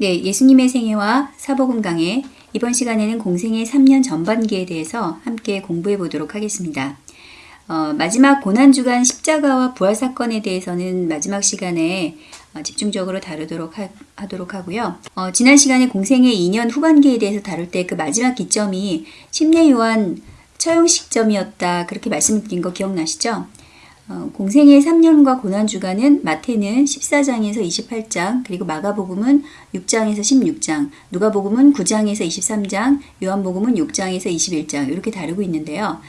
네, 예수님의 생애와 사복음 강해 이번 시간에는 공생의 3년 전반기에 대해서 함께 공부해 보도록 하겠습니다. 어, 마지막 고난주간 십자가와 부활 사건에 대해서는 마지막 시간에 어, 집중적으로 다루도록 하, 도록 하고요. 어, 지난 시간에 공생의 2년 후반기에 대해서 다룰 때 그 마지막 기점이 침례 요한 처형 시점이었다 그렇게 말씀드린 거 기억나시죠? 어, 공생의 3년과 고난주간은 마태는 14장에서 28장, 그리고 마가복음은 6장에서 16장, 누가복음은 9장에서 23장, 요한복음은 6장에서 21장 이렇게 다루고 있는데요.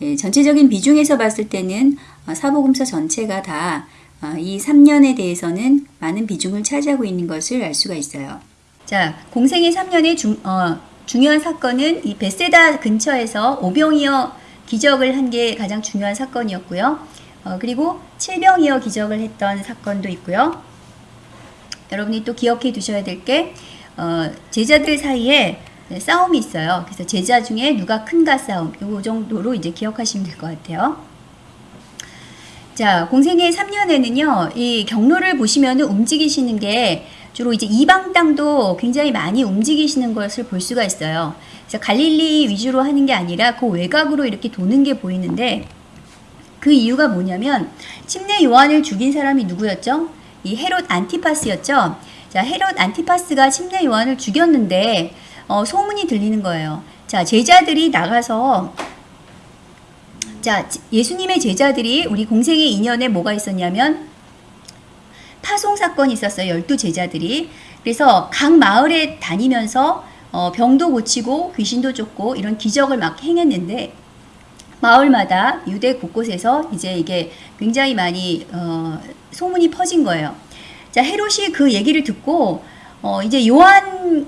예, 전체적인 비중에서 봤을 때는 어, 사복음서 전체가 다이 어, 3년에 대해서는 많은 비중을 차지하고 있는 것을 알 수가 있어요. 자, 공생의 3년의 중, 어, 중요한 사건은 이 베세다 근처에서 오병이어 기적을 한 게 가장 중요한 사건이었고요. 어, 그리고 칠병이어 기적을 했던 사건도 있고요. 여러분이 또 기억해 두셔야 될게 어, 제자들 사이에 싸움이 있어요. 그래서 제자 중에 누가 큰가 싸움 요 정도로 이제 기억하시면 될 것 같아요. 자, 공생의 3년에는요, 이 경로를 보시면 움직이시는 게 주로 이제 이방 땅도 굉장히 많이 움직이시는 것을 볼 수가 있어요. 그래서 갈릴리 위주로 하는 게 아니라 그 외곽으로 이렇게 도는 게 보이는데, 그 이유가 뭐냐면 침례 요한을 죽인 사람이 누구였죠? 이 헤롯 안티파스였죠. 자, 헤롯 안티파스가 침례 요한을 죽였는데 어, 소문이 들리는 거예요. 자, 제자들이 나가서 자, 예수님의 제자들이 우리 공생의 인연에 뭐가 있었냐면 파송 사건이 있었어요. 열두 제자들이. 그래서 각 마을에 다니면서 어, 병도 고치고 귀신도 쫓고 이런 기적을 막 행했는데 마을마다 유대 곳곳에서 이제 이게 굉장히 많이 어, 소문이 퍼진 거예요. 자 헤롯이 그 얘기를 듣고 어, 이제 요한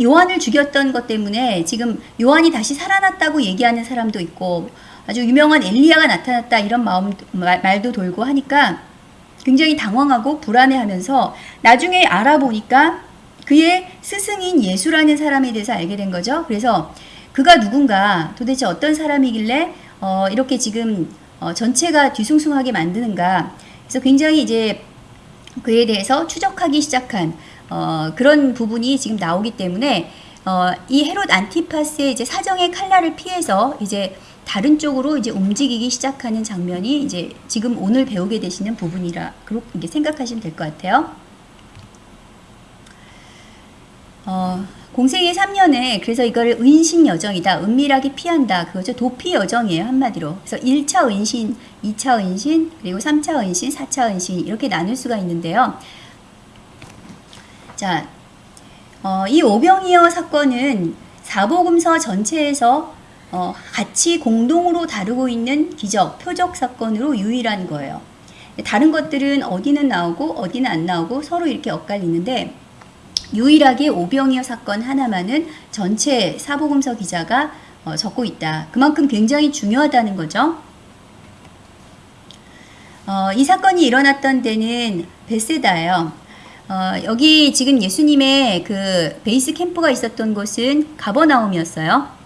요한을 죽였던 것 때문에 지금 요한이 다시 살아났다고 얘기하는 사람도 있고 아주 유명한 엘리야가 나타났다 이런 마음 말, 말도 돌고 하니까 굉장히 당황하고 불안해하면서 나중에 알아보니까 그의 스승인 예수라는 사람에 대해서 알게 된 거죠. 그래서 그가 누군가 도대체 어떤 사람이길래 어, 이렇게 지금 어, 전체가 뒤숭숭하게 만드는가. 그래서 굉장히 이제 그에 대해서 추적하기 시작한 어, 그런 부분이 지금 나오기 때문에 어, 이 헤롯 안티파스의 이제 사정의 칼날을 피해서 이제 다른 쪽으로 이제 움직이기 시작하는 장면이 이제 지금 오늘 배우게 되시는 부분이라 그렇게 생각하시면 될 것 같아요. 어, 공생의 3년에 그래서 이거를 은신 여정이다. 은밀하게 피한다. 그거죠. 도피 여정이에요. 한마디로. 그래서 1차 은신, 2차 은신, 그리고 3차 은신, 4차 은신 이렇게 나눌 수가 있는데요. 자, 어, 이 오병이어 사건은 사복음서 전체에서 어, 같이 공동으로 다루고 있는 기적, 표적 사건으로 유일한 거예요. 다른 것들은 어디는 나오고 어디는 안 나오고 서로 이렇게 엇갈리는데 유일하게 오병이어 사건 하나만은 전체 사복음서 기자가 어, 적고 있다. 그만큼 굉장히 중요하다는 거죠. 어, 이 사건이 일어났던 데는 베세다예요. 어, 여기 지금 예수님의 그 베이스 캠프가 있었던 곳은 가버나움이었어요.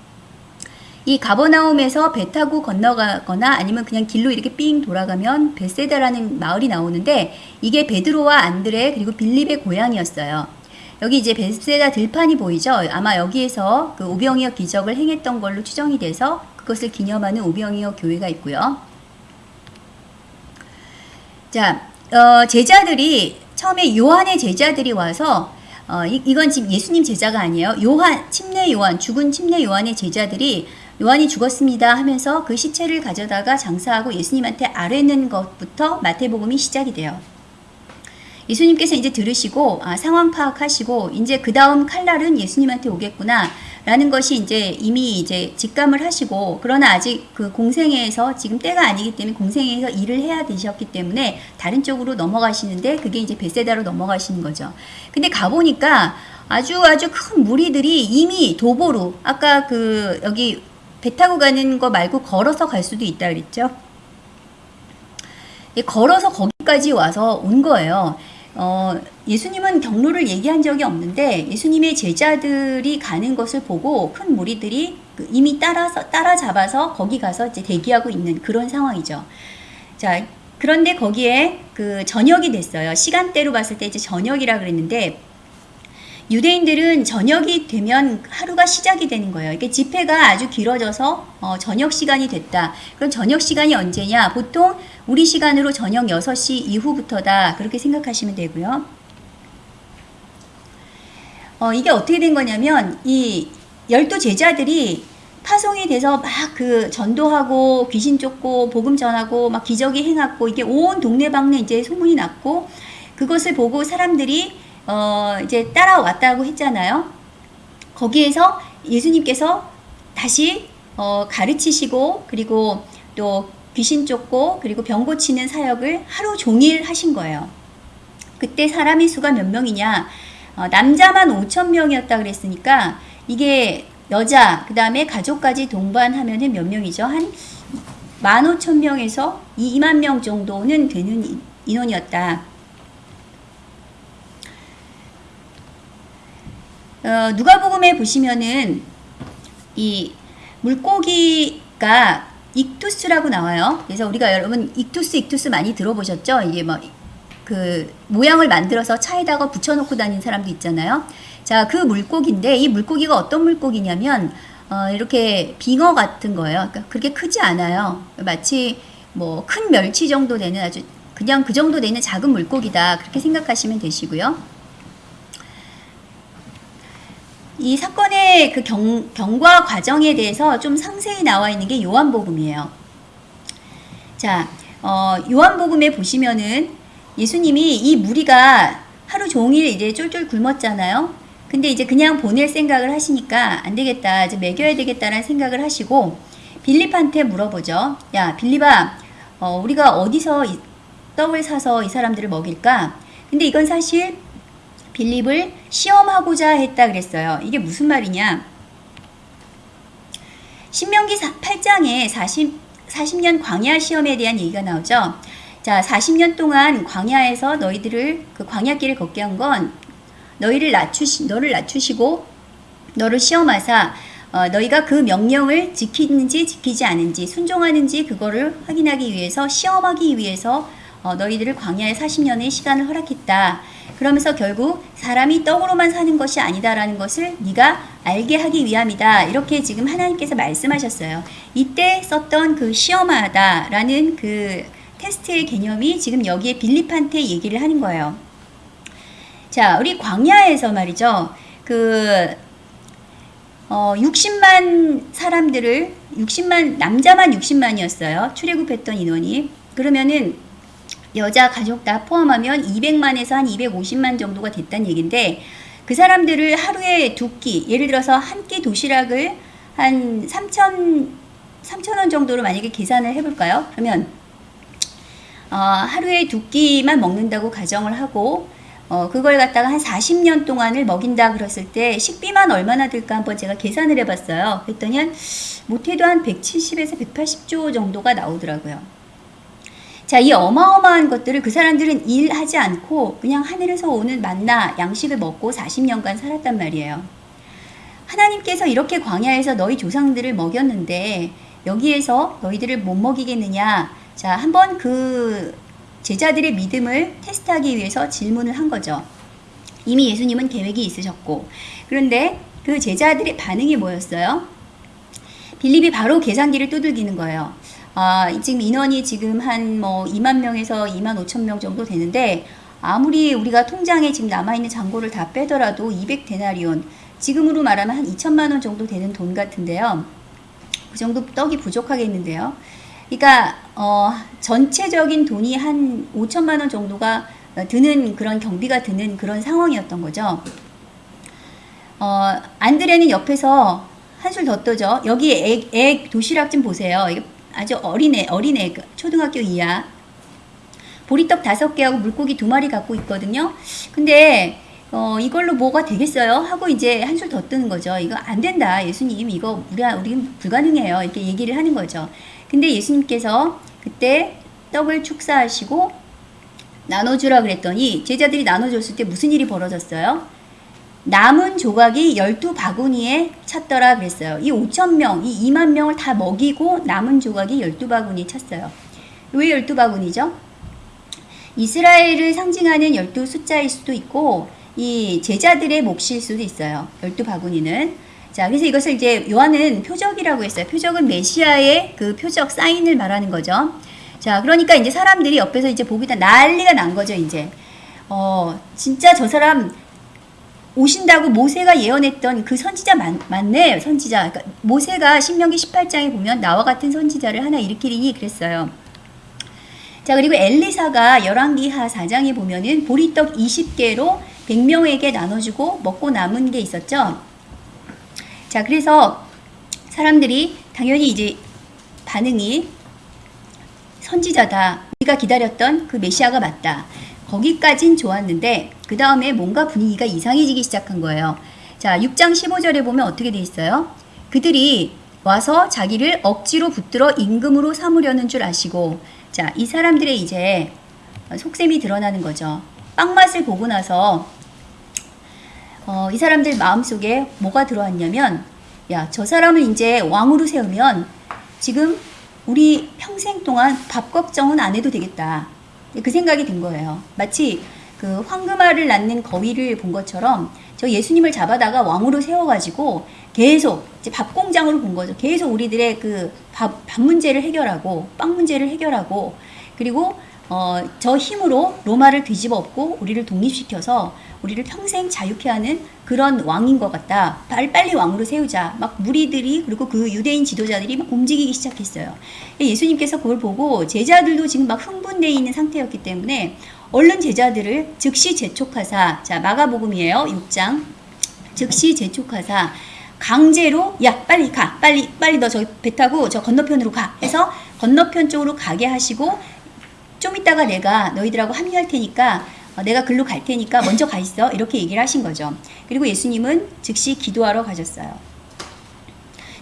이 가버나움에서 배 타고 건너가거나 아니면 그냥 길로 이렇게 삥 돌아가면 베세다라는 마을이 나오는데 이게 베드로와 안드레 그리고 빌립의 고향이었어요. 여기 이제 베세다 들판이 보이죠? 아마 여기에서 그 오병이어 기적을 행했던 걸로 추정이 돼서 그것을 기념하는 오병이어 교회가 있고요. 자, 어, 제자들이 처음에 요한의 제자들이 와서 어, 이, 이건 지금 예수님 제자가 아니에요. 요한, 침례 요한, 죽은 침례 요한의 제자들이 요한이 죽었습니다 하면서 그 시체를 가져다가 장사하고 예수님한테 아뢰는 것부터 마태복음이 시작이 돼요. 예수님께서 이제 들으시고 아, 상황 파악하시고 이제 그 다음 칼날은 예수님한테 오겠구나 라는 것이 이제 이미 이제 직감을 하시고 그러나 아직 그 공생애에서 지금 때가 아니기 때문에 공생애에서 일을 해야 되셨기 때문에 다른 쪽으로 넘어가시는데 그게 이제 베세다로 넘어가시는 거죠. 근데 가보니까 아주 아주 큰 무리들이 이미 도보로 아까 그 여기 배 타고 가는 거 말고 걸어서 갈 수도 있다 그랬죠. 걸어서 거기까지 와서 온 거예요. 어, 예수님은 경로를 얘기한 적이 없는데 예수님의 제자들이 가는 것을 보고 큰 무리들이 그 이미 따라서 따라잡아서 거기 가서 이제 대기하고 있는 그런 상황이죠. 자, 그런데 거기에 그 저녁이 됐어요. 시간대로 봤을 때 이제 저녁이라 그랬는데 유대인들은 저녁이 되면 하루가 시작이 되는 거예요. 이게 집회가 아주 길어져서 어, 저녁 시간이 됐다. 그럼 저녁 시간이 언제냐? 보통 우리 시간으로 저녁 6시 이후부터다. 그렇게 생각하시면 되고요. 어, 이게 어떻게 된 거냐면 이 열두 제자들이 파송이 돼서 막 그 전도하고 귀신 쫓고 복음 전하고 막 기적이 행하고 이게 온 동네방네 이제 소문이 났고 그것을 보고 사람들이 어 이제 따라왔다고 했잖아요. 거기에서 예수님께서 다시 어 가르치시고 그리고 또 귀신 쫓고 그리고 병 고치는 사역을 하루 종일 하신 거예요. 그때 사람의 수가 몇 명이냐? 어, 남자만 5천 명이었다 그랬으니까 이게 여자 그 다음에 가족까지 동반하면은 몇 명이죠? 한 15,000명에서 2만 명 정도는 되는 인원이었다. 어, 누가복음에 보시면은 이 물고기가 익투스라고 나와요. 그래서 우리가 여러분 익투스 익투스 많이 들어보셨죠? 이게 뭐 그 모양을 만들어서 차에다가 붙여놓고 다니는 사람도 있잖아요. 자, 그 물고기인데 이 물고기가 어떤 물고기냐면 어, 이렇게 빙어 같은 거예요. 그러니까 그렇게 크지 않아요. 마치 뭐 큰 멸치 정도 되는 아주 그냥 그 정도 되는 작은 물고기다. 그렇게 생각하시면 되시고요. 이 사건의 그 경, 경과 과정에 대해서 좀 상세히 나와 있는 게 요한복음이에요. 자, 어, 요한복음에 보시면은 예수님이 이 무리가 하루 종일 이제 쫄쫄 굶었잖아요. 근데 이제 그냥 보낼 생각을 하시니까 안 되겠다. 이제 먹여야 되겠다라는 생각을 하시고 빌립한테 물어보죠. 야, 빌립아, 어, 우리가 어디서 이 떡을 사서 이 사람들을 먹일까? 근데 이건 사실 빌립을 시험하고자 했다 그랬어요. 이게 무슨 말이냐? 신명기 8장에 40, 40년 광야 시험에 대한 얘기가 나오죠. 자, 40년 동안 광야에서 너희들을 그 광야길을 걷게 한 건 너희를 낮추시 너를 낮추시고 너를 시험하사 어, 너희가 그 명령을 지키는지 지키지 않은지 순종하는지 그거를 확인하기 위해서 시험하기 위해서 어, 너희들을 광야에 40년의 시간을 허락했다. 그러면서 결국 사람이 떡으로만 사는 것이 아니다라는 것을 네가 알게 하기 위함이다. 이렇게 지금 하나님께서 말씀하셨어요. 이때 썼던 그 시험하다라는 그 테스트의 개념이 지금 여기에 빌립한테 얘기를 하는 거예요. 자, 우리 광야에서 말이죠. 그, 어, 60만 사람들을, 60만, 남자만 60만이었어요. 출애굽했던 인원이. 그러면은 여자 가족 다 포함하면 200만에서 한 250만 정도가 됐다는 얘기인데 그 사람들을 하루에 두 끼, 예를 들어서 한 끼 도시락을 한 3천 3천 원 정도로 만약에 계산을 해볼까요? 그러면 어, 하루에 두 끼만 먹는다고 가정을 하고 어, 그걸 갖다가 한 40년 동안을 먹인다 그랬을 때 식비만 얼마나 들까 한번 제가 계산을 해봤어요. 그랬더니 한 못해도 한 170에서 180조 정도가 나오더라고요. 자, 이 어마어마한 것들을 그 사람들은 일하지 않고 그냥 하늘에서 오는 만나 양식을 먹고 40년간 살았단 말이에요. 하나님께서 이렇게 광야에서 너희 조상들을 먹였는데 여기에서 너희들을 못 먹이겠느냐? 자, 한번 그 제자들의 믿음을 테스트하기 위해서 질문을 한 거죠. 이미 예수님은 계획이 있으셨고. 그런데 그 제자들의 반응이 뭐였어요? 빌립이 바로 계산기를 두들기는 거예요. 아, 지금 인원이 지금 한 뭐 2만 명에서 2만 5천 명 정도 되는데 아무리 우리가 통장에 지금 남아있는 잔고를 다 빼더라도 200데나리온 지금으로 말하면 한 2천만 원 정도 되는 돈 같은데요. 그 정도 떡이 부족하겠는데요. 그러니까 어, 전체적인 돈이 한 5천만 원 정도가 드는 그런 경비가 드는 그런 상황이었던 거죠. 어, 안드레는 옆에서 한술 더 떠죠. 여기 애, 애 도시락 좀 보세요. 아주 어린애, 어린애, 그 초등학교 이하. 보리떡 다섯 개하고 물고기 두 마리 갖고 있거든요. 근데 어, 이걸로 뭐가 되겠어요? 하고 이제 한술 더 뜨는 거죠. 이거 안 된다. 예수님, 이거 우리, 우리 불가능해요. 이렇게 얘기를 하는 거죠. 근데 예수님께서 그때 떡을 축사하시고 나눠주라 그랬더니 제자들이 나눠줬을 때 무슨 일이 벌어졌어요? 남은 조각이 12바구니에 찼더라 그랬어요. 이 5천명, 이 2만 명을 다 먹이고 남은 조각이 12바구니에 찼어요. 왜 12바구니죠? 이스라엘을 상징하는 12 숫자일 수도 있고 이 제자들의 몫일 수도 있어요. 열두 바구니는. 자, 그래서 이것을 이제 요한은 표적이라고 했어요. 표적은 메시아의 그 표적 사인을 말하는 거죠. 자, 그러니까 이제 사람들이 옆에서 이제 보기다 난리가 난 거죠, 이제. 어, 진짜 저 사람 오신다고 모세가 예언했던 그 선지자 맞, 맞네, 선지자. 그러니까 모세가 신명기 18장에 보면 나와 같은 선지자를 하나 일으키리니 그랬어요. 자, 그리고 엘리사가 열왕기하 4장에 보면은 보리떡 20개로 100명에게 나눠주고 먹고 남은 게 있었죠. 자, 그래서 사람들이 당연히 이제 반응이 선지자다. 우리가 기다렸던 그 메시아가 맞다. 거기까진 좋았는데 그 다음에 뭔가 분위기가 이상해지기 시작한 거예요. 자, 6장 15절에 보면 어떻게 돼 있어요? 그들이 와서 자기를 억지로 붙들어 임금으로 삼으려는 줄 아시고 자, 이 사람들의 이제 속셈이 드러나는 거죠. 빵 맛을 보고 나서 어, 이 사람들 마음속에 뭐가 들어왔냐면 야, 저 사람을 이제 왕으로 세우면 지금 우리 평생 동안 밥 걱정은 안 해도 되겠다. 그 생각이 든 거예요. 마치 그 황금알을 낳는 거위를 본 것처럼 저 예수님을 잡아다가 왕으로 세워가지고 계속 이제 밥 공장으로 본 거죠. 계속 우리들의 그 밥, 밥 문제를 해결하고 빵 문제를 해결하고 그리고 어, 저 힘으로 로마를 뒤집어 엎고 우리를 독립시켜서 우리를 평생 자유케 하는 그런 왕인 것 같다. 빨리, 빨리 왕으로 세우자. 막 무리들이 그리고 그 유대인 지도자들이 막 움직이기 시작했어요. 예수님께서 그걸 보고 제자들도 지금 막 흥분되어 있는 상태였기 때문에 얼른 제자들을 즉시 재촉하사 자 마가복음이에요. 6장 즉시 재촉하사 강제로 야 빨리 가 빨리 빨리 너 저기 배 타고 저 건너편으로 가 해서 건너편 쪽으로 가게 하시고 좀 이따가 내가 너희들하고 합류할 테니까 어, 내가 글로 갈 테니까 먼저 가 있어 이렇게 얘기를 하신 거죠. 그리고 예수님은 즉시 기도하러 가셨어요.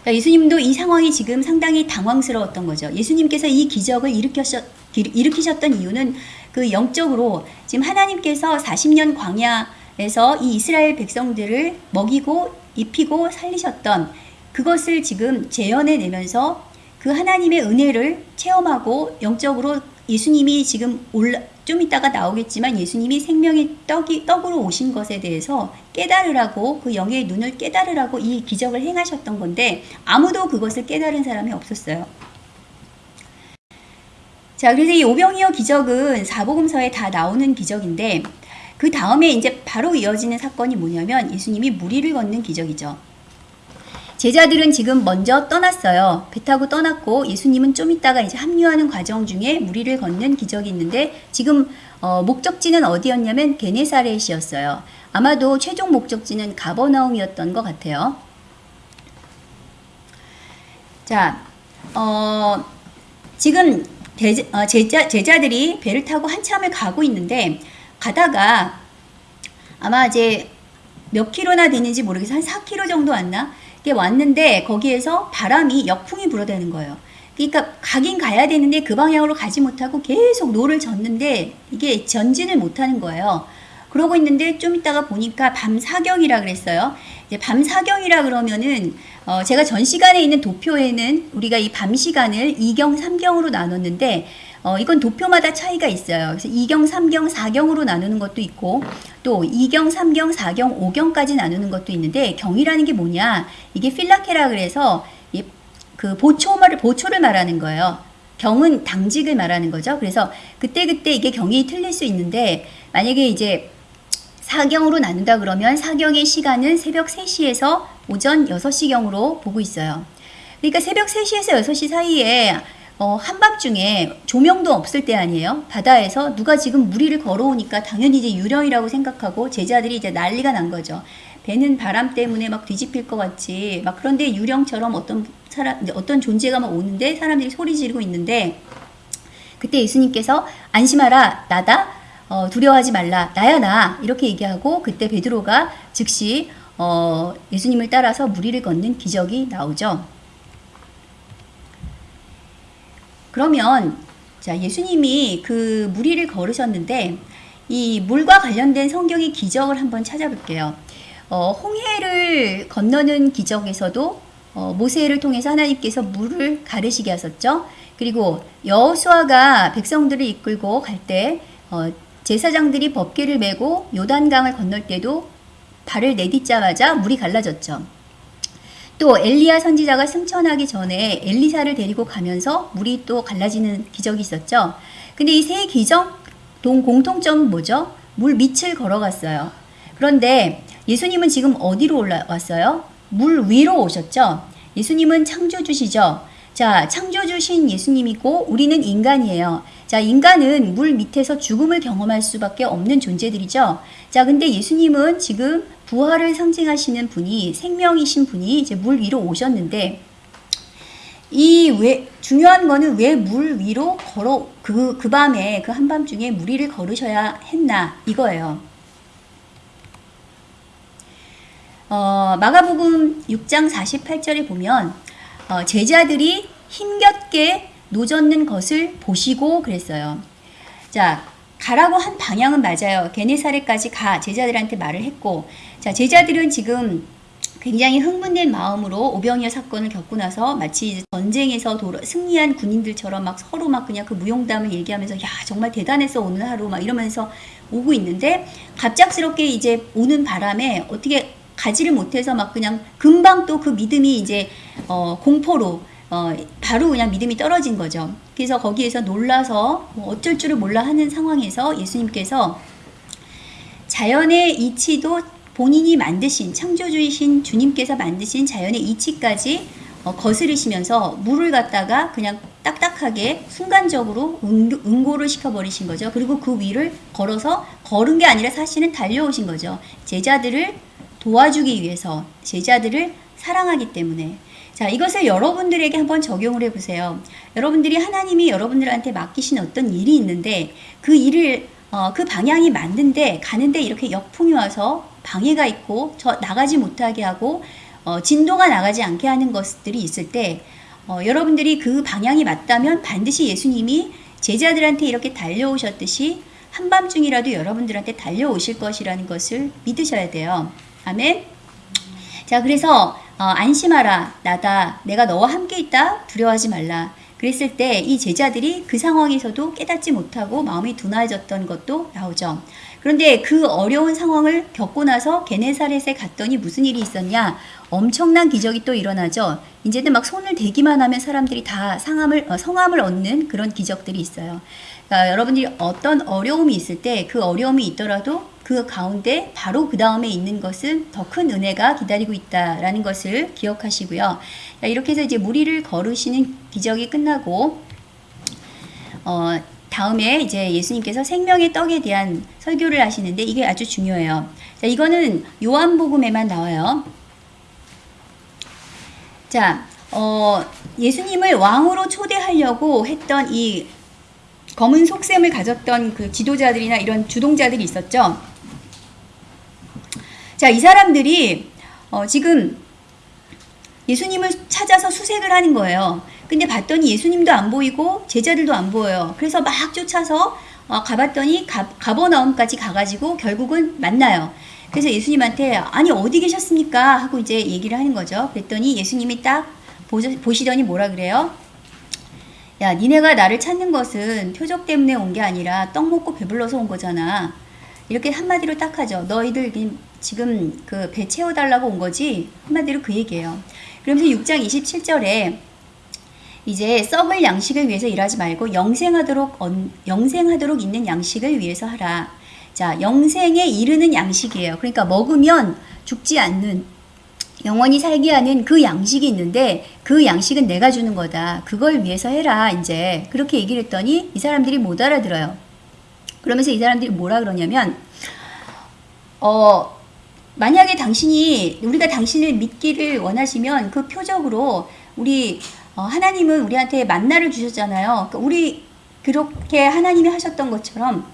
그러니까 예수님도 이 상황이 지금 상당히 당황스러웠던 거죠. 예수님께서 이 기적을 일으켰, 일으키셨던 이유는 그 영적으로 지금 하나님께서 40년 광야에서 이 이스라엘 백성들을 먹이고 입히고 살리셨던 그것을 지금 재현해 내면서 그 하나님의 은혜를 체험하고 영적으로 예수님이 지금 올라, 좀 이따가 나오겠지만 예수님이 생명의 떡이, 떡으로 오신 것에 대해서 깨달으라고 그 영의 눈을 깨달으라고 이 기적을 행하셨던 건데 아무도 그것을 깨달은 사람이 없었어요. 자, 그래서 이 오병이어 기적은 사복음서에 다 나오는 기적인데 그 다음에 이제 바로 이어지는 사건이 뭐냐면 예수님이 무리를 걷는 기적이죠. 제자들은 지금 먼저 떠났어요. 배 타고 떠났고 예수님은 좀 있다가 이제 합류하는 과정 중에 무리를 걷는 기적이 있는데 지금 어, 목적지는 어디였냐면 게네사렛이었어요. 아마도 최종 목적지는 가버나움이었던 것 같아요. 자, 어, 지금 대, 어, 제자, 제자들이 배를 타고 한참을 가고 있는데 가다가 아마 이제 몇 킬로나 되는지 모르겠어요. 한 4킬로 정도 왔나? 이게 왔는데 거기에서 바람이 역풍이 불어대는 거예요. 그러니까 가긴 가야 되는데 그 방향으로 가지 못하고 계속 노를 젓는데 이게 전진을 못하는 거예요. 그러고 있는데 좀 이따가 보니까 밤 사경이라 그랬어요. 이제 밤 사경이라 그러면은 어 제가 전 시간에 있는 도표에는 우리가 이 밤 시간을 2경, 3경으로 나눴는데 어, 이건 도표마다 차이가 있어요. 그래서 2경, 3경, 4경으로 나누는 것도 있고 또 2경, 3경, 4경, 5경까지 나누는 것도 있는데 경이라는 게 뭐냐? 이게 필라케라 그래서 그 보초를 보초를 말하는 거예요. 경은 당직을 말하는 거죠. 그래서 그때그때 그때 이게 경이 틀릴 수 있는데 만약에 이제 4경으로 나눈다 그러면 4경의 시간은 새벽 3시에서 오전 6시경으로 보고 있어요. 그러니까 새벽 3시에서 6시 사이에 어, 한밤중에 조명도 없을 때 아니에요? 바다에서 누가 지금 무리를 걸어오니까 당연히 이제 유령이라고 생각하고 제자들이 이제 난리가 난 거죠. 배는 바람 때문에 막 뒤집힐 것 같이 막 그런데 유령처럼 어떤 사람 어떤 존재가 막 오는데 사람들이 소리 지르고 있는데 그때 예수님께서 안심하라 나다 어, 두려워하지 말라 나야 나 이렇게 얘기하고 그때 베드로가 즉시 어, 예수님을 따라서 무리를 걷는 기적이 나오죠. 그러면 자 예수님이 그 무리를 걸으셨는데 이 물과 관련된 성경의 기적을 한번 찾아볼게요. 어, 홍해를 건너는 기적에서도 어, 모세를 통해서 하나님께서 물을 가르시게 하셨죠. 그리고 여호수아가 백성들을 이끌고 갈때 어, 제사장들이 법궤를 메고 요단강을 건널 때도 발을 내딛자마자 물이 갈라졌죠. 또 엘리야 선지자가 승천하기 전에 엘리사를 데리고 가면서 물이 또 갈라지는 기적이 있었죠. 근데 이 세 기적 동 공통점은 뭐죠? 물 밑을 걸어갔어요. 그런데 예수님은 지금 어디로 올라왔어요? 물 위로 오셨죠? 예수님은 창조주시죠? 자, 창조주신 예수님이고 우리는 인간이에요. 자, 인간은 물 밑에서 죽음을 경험할 수밖에 없는 존재들이죠. 자, 근데 예수님은 지금 부활을 상징하시는 분이 생명이신 분이 이제 물 위로 오셨는데 이 왜 중요한 거는 왜 물 위로 걸어 그 그 밤에 그 한밤중에 물 위를 걸으셔야 했나 이거예요. 어, 마가복음 6장 48절에 보면 어, 제자들이 힘겹게 노젓는 것을 보시고 그랬어요. 자, 가라고 한 방향은 맞아요. 게네사렛까지 가 제자들한테 말을 했고, 자 제자들은 지금 굉장히 흥분된 마음으로 오병이어 사건을 겪고 나서 마치 전쟁에서 도로, 승리한 군인들처럼 막 서로 막 그냥 그 무용담을 얘기하면서 야 정말 대단했어 오늘 하루 막 이러면서 오고 있는데 갑작스럽게 이제 오는 바람에 어떻게 가지를 못해서 막 그냥 금방 또 그 믿음이 이제 어, 공포로 어, 바로 그냥 믿음이 떨어진 거죠. 그래서 거기에서 놀라서 뭐 어쩔 줄을 몰라 하는 상황에서 예수님께서 자연의 이치도 본인이 만드신 창조주이신 주님께서 만드신 자연의 이치까지 어, 거스르시면서 물을 갖다가 그냥 딱딱하게 순간적으로 응고 를 시켜버리신 거죠. 그리고 그 위를 걸어서 걸은 게 아니라 사실은 달려오신 거죠. 제자들을 도와주기 위해서 제자들을 사랑하기 때문에 자, 이것을 여러분들에게 한번 적용을 해보세요. 여러분들이 하나님이 여러분들한테 맡기신 어떤 일이 있는데 그 일을 어, 그 방향이 맞는데 가는데 이렇게 역풍이 와서 방해가 있고 저 나가지 못하게 하고 어, 진도가 나가지 않게 하는 것들이 있을 때 어, 여러분들이 그 방향이 맞다면 반드시 예수님이 제자들한테 이렇게 달려오셨듯이 한밤중이라도 여러분들한테 달려오실 것이라는 것을 믿으셔야 돼요. 아멘. 자, 그래서 어, 안심하라. 나다. 내가 너와 함께 있다. 두려워하지 말라. 그랬을 때 이 제자들이 그 상황에서도 깨닫지 못하고 마음이 둔해졌던 것도 나오죠. 그런데 그 어려운 상황을 겪고 나서 게네사렛에 갔더니 무슨 일이 있었냐? 엄청난 기적이 또 일어나죠. 이제는 막 손을 대기만 하면 사람들이 다 상함을, 어, 성함을 얻는 그런 기적들이 있어요. 그러니까 여러분들이 어떤 어려움이 있을 때 그 어려움이 있더라도 그 가운데 바로 그 다음에 있는 것은 더 큰 은혜가 기다리고 있다라는 것을 기억하시고요. 이렇게 해서 이제 무리를 걸으시는 기적이 끝나고 어, 다음에 이제 예수님께서 생명의 떡에 대한 설교를 하시는데 이게 아주 중요해요. 자, 이거는 요한복음에만 나와요. 자, 어, 예수님을 왕으로 초대하려고 했던 이 검은 속셈을 가졌던 그 지도자들이나 이런 주동자들이 있었죠. 자, 이 사람들이 어, 지금 예수님을 찾아서 수색을 하는 거예요. 근데 봤더니 예수님도 안 보이고 제자들도 안 보여요. 그래서 막 쫓아서 어, 가봤더니 가, 가버나움까지 가가지고 결국은 만나요. 그래서 예수님한테 아니 어디 계셨습니까? 하고 이제 얘기를 하는 거죠. 그랬더니 예수님이 딱 보시더니 뭐라 그래요? 야 니네가 나를 찾는 것은 표적 때문에 온 게 아니라 떡 먹고 배불러서 온 거잖아. 이렇게 한마디로 딱 하죠. 너희들 지금 그 배 채워달라고 온 거지? 한마디로 그 얘기예요. 그러면서 6장 27절에 이제 썩을 양식을 위해서 일하지 말고 영생하도록 영생하도록 있는 양식을 위해서 하라. 자, 영생에 이르는 양식이에요. 그러니까 먹으면 죽지 않는 영원히 살게 하는 그 양식이 있는데 그 양식은 내가 주는 거다. 그걸 위해서 해라. 이제 그렇게 얘기를 했더니 이 사람들이 못 알아들어요. 그러면서 이 사람들이 뭐라 그러냐면 어 만약에 당신이 우리가 당신을 믿기를 원하시면 그 표적으로 우리 어, 하나님은 우리한테 만나를 주셨잖아요. 그러니까 우리 그렇게 하나님이 하셨던 것처럼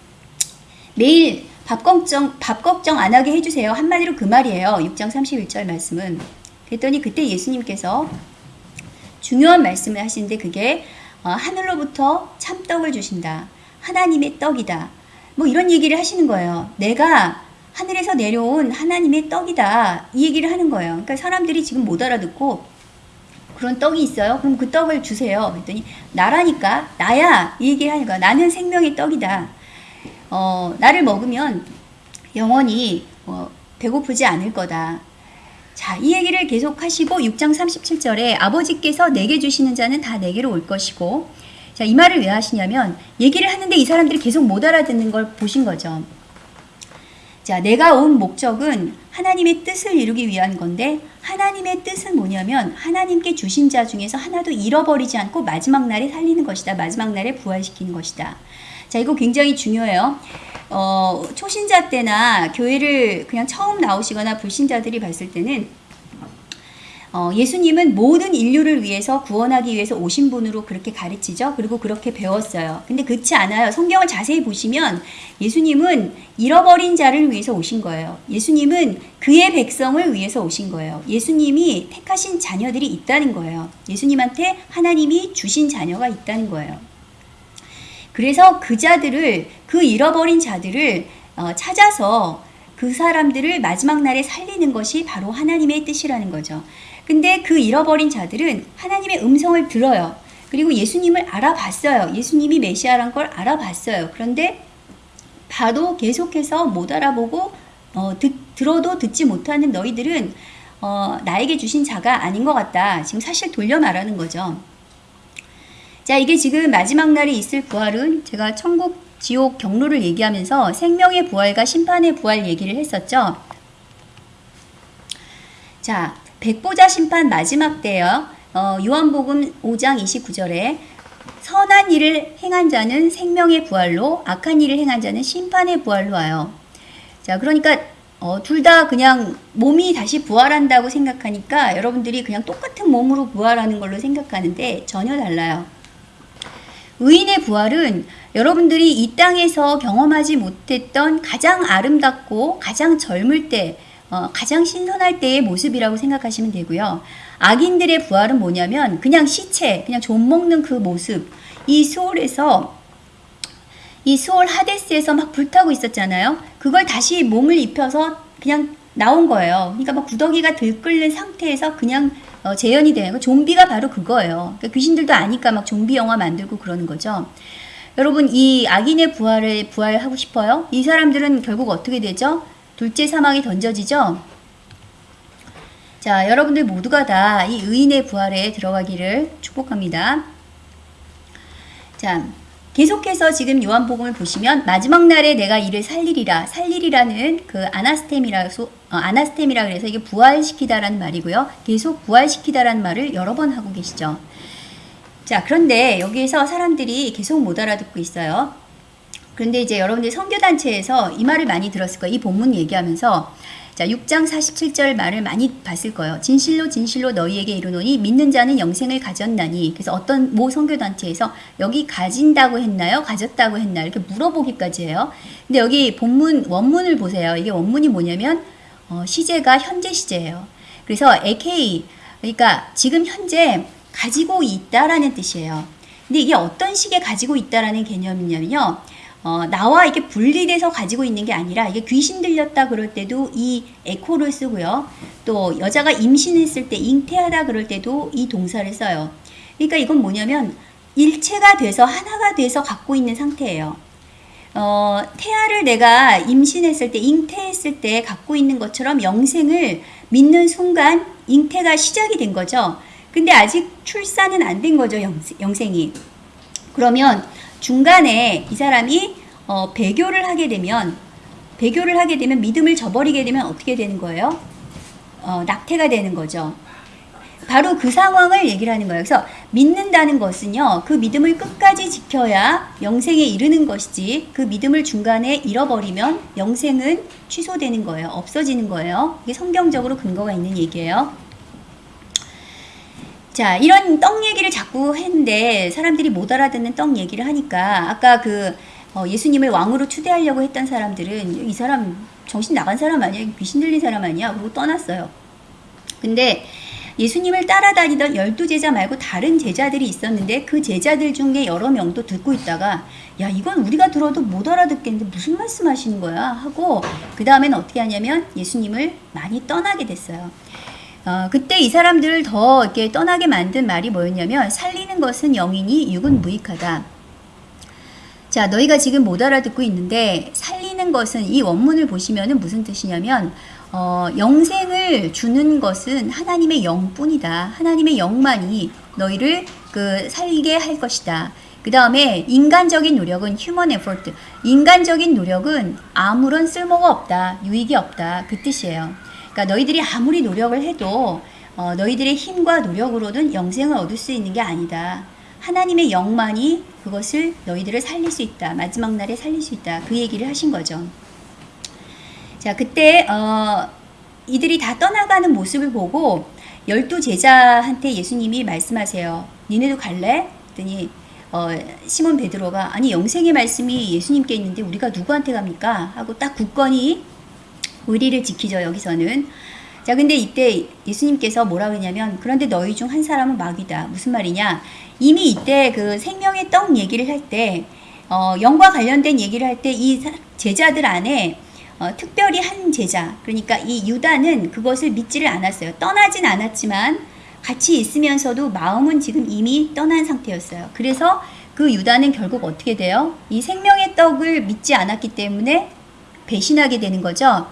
매일 밥 걱정 밥 걱정 안 하게 해주세요. 한마디로 그 말이에요. 6장 31절 말씀은 그랬더니 그때 예수님께서 중요한 말씀을 하시는데 그게 어, 하늘로부터 참떡을 주신다. 하나님의 떡이다. 뭐 이런 얘기를 하시는 거예요. 내가 하늘에서 내려온 하나님의 떡이다. 이 얘기를 하는 거예요. 그러니까 사람들이 지금 못 알아듣고 그런 떡이 있어요? 그럼 그 떡을 주세요. 그랬더니 나라니까 나야 이 얘기를 하는 거야. 나는 생명의 떡이다. 어, 나를 먹으면 영원히 어, 배고프지 않을 거다. 자, 이 얘기를 계속 하시고 6장 37절에 아버지께서 내게 주시는 자는 다 내게로 올 것이고 자, 이 말을 왜 하시냐면 얘기를 하는데 이 사람들이 계속 못 알아듣는 걸 보신 거죠. 자, 내가 온 목적은 하나님의 뜻을 이루기 위한 건데 하나님의 뜻은 뭐냐면 하나님께 주신 자 중에서 하나도 잃어버리지 않고 마지막 날에 살리는 것이다. 마지막 날에 부활시키는 것이다. 자, 이거 굉장히 중요해요. 어, 초신자 때나 교회를 그냥 처음 나오시거나 불신자들이 봤을 때는 어, 예수님은 모든 인류를 위해서 구원하기 위해서 오신 분으로 그렇게 가르치죠. 그리고 그렇게 배웠어요. 근데 그렇지 않아요. 성경을 자세히 보시면 예수님은 잃어버린 자를 위해서 오신 거예요. 예수님은 그의 백성을 위해서 오신 거예요. 예수님이 택하신 자녀들이 있다는 거예요. 예수님한테 하나님이 주신 자녀가 있다는 거예요. 그래서 그 자들을 그 잃어버린 자들을 어, 찾아서 그 사람들을 마지막 날에 살리는 것이 바로 하나님의 뜻이라는 거죠. 근데 그 잃어버린 자들은 하나님의 음성을 들어요. 그리고 예수님을 알아봤어요. 예수님이 메시아란 걸 알아봤어요. 그런데 봐도 계속해서 못 알아보고 어, 듣, 들어도 듣지 못하는 너희들은 어, 나에게 주신 자가 아닌 것 같다. 지금 사실 돌려 말하는 거죠. 자, 이게 지금 마지막 날에 있을 부활은 제가 천국, 지옥 경로를 얘기하면서 생명의 부활과 심판의 부활 얘기를 했었죠. 자, 백보자 심판 마지막 때요. 어, 요한복음 5장 29절에 선한 일을 행한 자는 생명의 부활로 악한 일을 행한 자는 심판의 부활로 와요. 자, 그러니까 어, 둘 다 그냥 몸이 다시 부활한다고 생각하니까 여러분들이 그냥 똑같은 몸으로 부활하는 걸로 생각하는데 전혀 달라요. 의인의 부활은 여러분들이 이 땅에서 경험하지 못했던 가장 아름답고 가장 젊을 때, 어, 가장 신선할 때의 모습이라고 생각하시면 되고요. 악인들의 부활은 뭐냐면 그냥 시체, 그냥 좀 먹는 그 모습. 이 수월에서 이 수월 하데스에서 막 불타고 있었잖아요. 그걸 다시 몸을 입혀서 그냥 나온 거예요. 그러니까 막 구더기가 들끓는 상태에서 그냥 어, 재현이 되는 거. 좀비가 바로 그거예요. 그러니까 귀신들도 아니까 막 좀비 영화 만들고 그러는 거죠. 여러분 이 악인의 부활을 부활하고 싶어요? 이 사람들은 결국 어떻게 되죠? 둘째 사망에 던져지죠? 자, 여러분들 모두가 다 이 의인의 부활에 들어가기를 축복합니다. 자, 계속해서 지금 요한복음을 보시면 마지막 날에 내가 이를 살리리라 살리리라는 그 아나스템이라서 어, 아나스템이라 그래서 이게 부활시키다라는 말이고요. 계속 부활시키다라는 말을 여러 번 하고 계시죠. 자 그런데 여기에서 사람들이 계속 못 알아듣고 있어요. 그런데 이제 여러분들 선교단체에서 이 말을 많이 들었을 거예요. 이 본문 얘기하면서 자, 6장 47절 말을 많이 봤을 거예요. 진실로 진실로 너희에게 이르노니 믿는 자는 영생을 가졌나니. 그래서 어떤 모 선교단체에서 여기 가진다고 했나요? 가졌다고 했나요? 이렇게 물어보기까지 해요. 근데 여기 본문 원문을 보세요. 이게 원문이 뭐냐면 어, 시제가 현재 시제예요. 그래서 AK 그러니까 지금 현재 가지고 있다라는 뜻이에요. 근데 이게 어떤 식의 가지고 있다라는 개념이냐면요. 어, 나와 이게 분리돼서 가지고 있는 게 아니라 이게 귀신 들렸다 그럴 때도 이 에코를 쓰고요. 또 여자가 임신했을 때 잉태하다 그럴 때도 이 동사를 써요. 그러니까 이건 뭐냐면 일체가 돼서 하나가 돼서 갖고 있는 상태예요. 어, 태아를 내가 임신했을 때, 잉태했을 때 갖고 있는 것처럼 영생을 믿는 순간 잉태가 시작이 된 거죠. 근데 아직 출산은 안 된 거죠, 영생이. 그러면 중간에 이 사람이 어, 배교를 하게 되면 배교를 하게 되면 믿음을 저버리게 되면 어떻게 되는 거예요? 어, 낙태가 되는 거죠. 바로 그 상황을 얘기를 하는 거예요. 그래서 믿는다는 것은요, 그 믿음을 끝까지 지켜야 영생에 이르는 것이지, 그 믿음을 중간에 잃어버리면 영생은 취소되는 거예요. 없어지는 거예요. 이게 성경적으로 근거가 있는 얘기예요. 자, 이런 떡 얘기를 자꾸 했는데 사람들이 못 알아듣는 떡 얘기를 하니까 아까 그 어, 예수님을 왕으로 추대하려고 했던 사람들은 이 사람 정신 나간 사람 아니야? 귀신 들린 사람 아니야? 그리고 떠났어요. 근데 예수님을 따라다니던 열두 제자 말고 다른 제자들이 있었는데 그 제자들 중에 여러 명도 듣고 있다가 야 이건 우리가 들어도 못 알아듣겠는데 무슨 말씀하시는 거야 하고 그 다음에는 어떻게 하냐면 예수님을 많이 떠나게 됐어요. 어, 그때 이 사람들을 더 이렇게 떠나게 만든 말이 뭐였냐면 살리는 것은 영이니 육은 무익하다. 자, 너희가 지금 못 알아듣고 있는데 살리는 것은 이 원문을 보시면 은 무슨 뜻이냐면 어, 영생을 주는 것은 하나님의 영뿐이다. 하나님의 영만이 너희를 그 살게 할 것이다. 그 다음에 인간적인 노력은 human effort. 인간적인 노력은 아무런 쓸모가 없다. 유익이 없다. 그 뜻이에요. 그러니까 너희들이 아무리 노력을 해도 어, 너희들의 힘과 노력으로는 영생을 얻을 수 있는 게 아니다. 하나님의 영만이 그것을 너희들을 살릴 수 있다. 마지막 날에 살릴 수 있다. 그 얘기를 하신 거죠. 자, 그때 어, 이들이 다 떠나가는 모습을 보고 열두 제자한테 예수님이 말씀하세요. 니네도 갈래? 그랬더니 어, 시몬 베드로가 아니 영생의 말씀이 예수님께 있는데 우리가 누구한테 갑니까? 하고 딱 굳건히 의리를 지키죠 여기서는. 자 근데 이때 예수님께서 뭐라 그러냐면 그런데 너희 중 한 사람은 마귀다. 무슨 말이냐? 이미 이때 그 생명의 떡 얘기를 할때 어, 영과 관련된 얘기를 할 때 이 제자들 안에 어, 특별히 한 제자, 그러니까 이 유다는 그것을 믿지를 않았어요. 떠나진 않았지만 같이 있으면서도 마음은 지금 이미 떠난 상태였어요. 그래서 그 유다는 결국 어떻게 돼요? 이 생명의 떡을 믿지 않았기 때문에 배신하게 되는 거죠.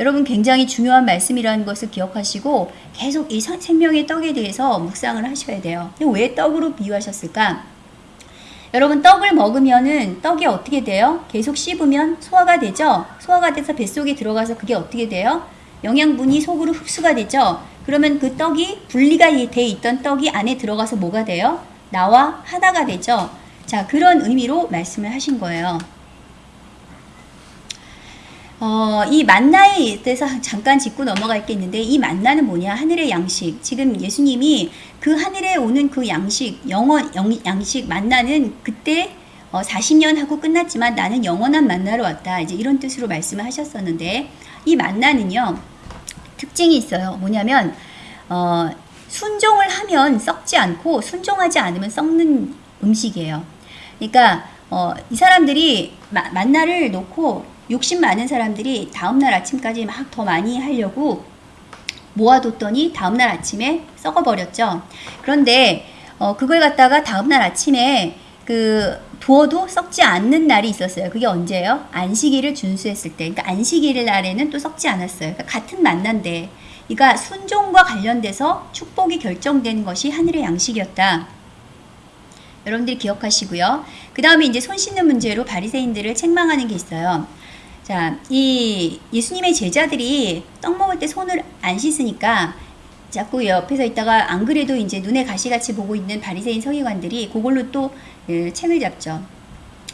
여러분 굉장히 중요한 말씀이라는 것을 기억하시고 계속 이 생명의 떡에 대해서 묵상을 하셔야 돼요. 왜 떡으로 비유하셨을까? 여러분 떡을 먹으면은 떡이 어떻게 돼요? 계속 씹으면 소화가 되죠? 소화가 돼서 뱃속에 들어가서 그게 어떻게 돼요? 영양분이 속으로 흡수가 되죠? 그러면 그 떡이 분리가 돼 있던 떡이 안에 들어가서 뭐가 돼요? 나와 하나가 되죠? 자, 그런 의미로 말씀을 하신 거예요. 어, 이 만나에 대해서 잠깐 짚고 넘어갈 게 있는데 이 만나는 뭐냐? 하늘의 양식. 지금 예수님이 그 하늘에 오는 그 양식, 영원 영, 양식 만나는 그때 어, 40년 하고 끝났지만 나는 영원한 만나러 왔다. 이제 이런 뜻으로 말씀을 하셨었는데 이 만나는요. 특징이 있어요. 뭐냐면 어, 순종을 하면 썩지 않고 순종하지 않으면 썩는 음식이에요. 그러니까 어, 이 사람들이 마, 만나를 놓고 욕심 많은 사람들이 다음날 아침까지 막 더 많이 하려고 모아뒀더니 다음날 아침에 썩어버렸죠. 그런데 어, 그걸 갖다가 다음날 아침에 그 두어도 썩지 않는 날이 있었어요. 그게 언제예요? 안식일을 준수했을 때. 그러니까 안식일 날에는 또 썩지 않았어요. 그러니까 같은 만난데. 그러니까 순종과 관련돼서 축복이 결정되는 것이 하늘의 양식이었다. 여러분들이 기억하시고요. 그 다음에 이제 손 씻는 문제로 바리새인들을 책망하는 게 있어요. 자, 이 예수님의 제자들이 떡 먹을 때 손을 안 씻으니까 자꾸 옆에서 있다가 안 그래도 이제 눈에 가시같이 보고 있는 바리새인 서기관들이 그걸로 또 예, 책을 잡죠.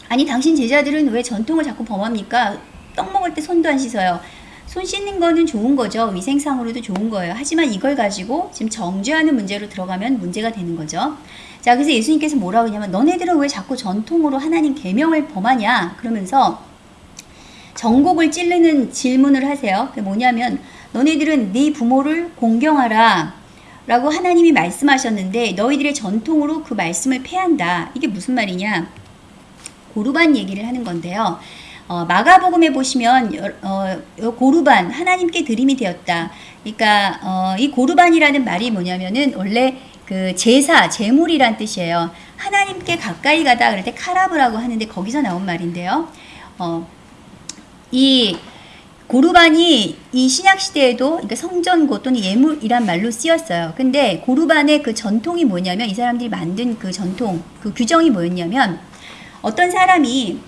아니 당신 제자들은 왜 전통을 자꾸 범합니까? 떡 먹을 때 손도 안 씻어요. 손 씻는 거는 좋은 거죠. 위생상으로도 좋은 거예요. 하지만 이걸 가지고 지금 정죄하는 문제로 들어가면 문제가 되는 거죠. 자, 그래서 예수님께서 뭐라고 하냐면 너네들은 왜 자꾸 전통으로 하나님 계명을 범하냐? 그러면서 정곡을 찌르는 질문을 하세요. 그게 뭐냐면 너네들은 네 부모를 공경하라 라고 하나님이 말씀하셨는데 너희들의 전통으로 그 말씀을 폐한다. 이게 무슨 말이냐? 고르반 얘기를 하는 건데요. 어, 마가복음에 보시면 어, 고르반 하나님께 드림이 되었다. 그러니까 어, 이 고르반이라는 말이 뭐냐면은 원래 그 제사, 제물이란 뜻이에요. 하나님께 가까이 가다 그럴 때 카라브라고 하는데 거기서 나온 말인데요. 어, 이 고르반이 이 신약 시대에도 그러니까 성전고 또는 예물이란 말로 쓰였어요. 근데 고르반의 그 전통이 뭐냐면 이 사람들이 만든 그 전통, 그 규정이 뭐였냐면 어떤 사람이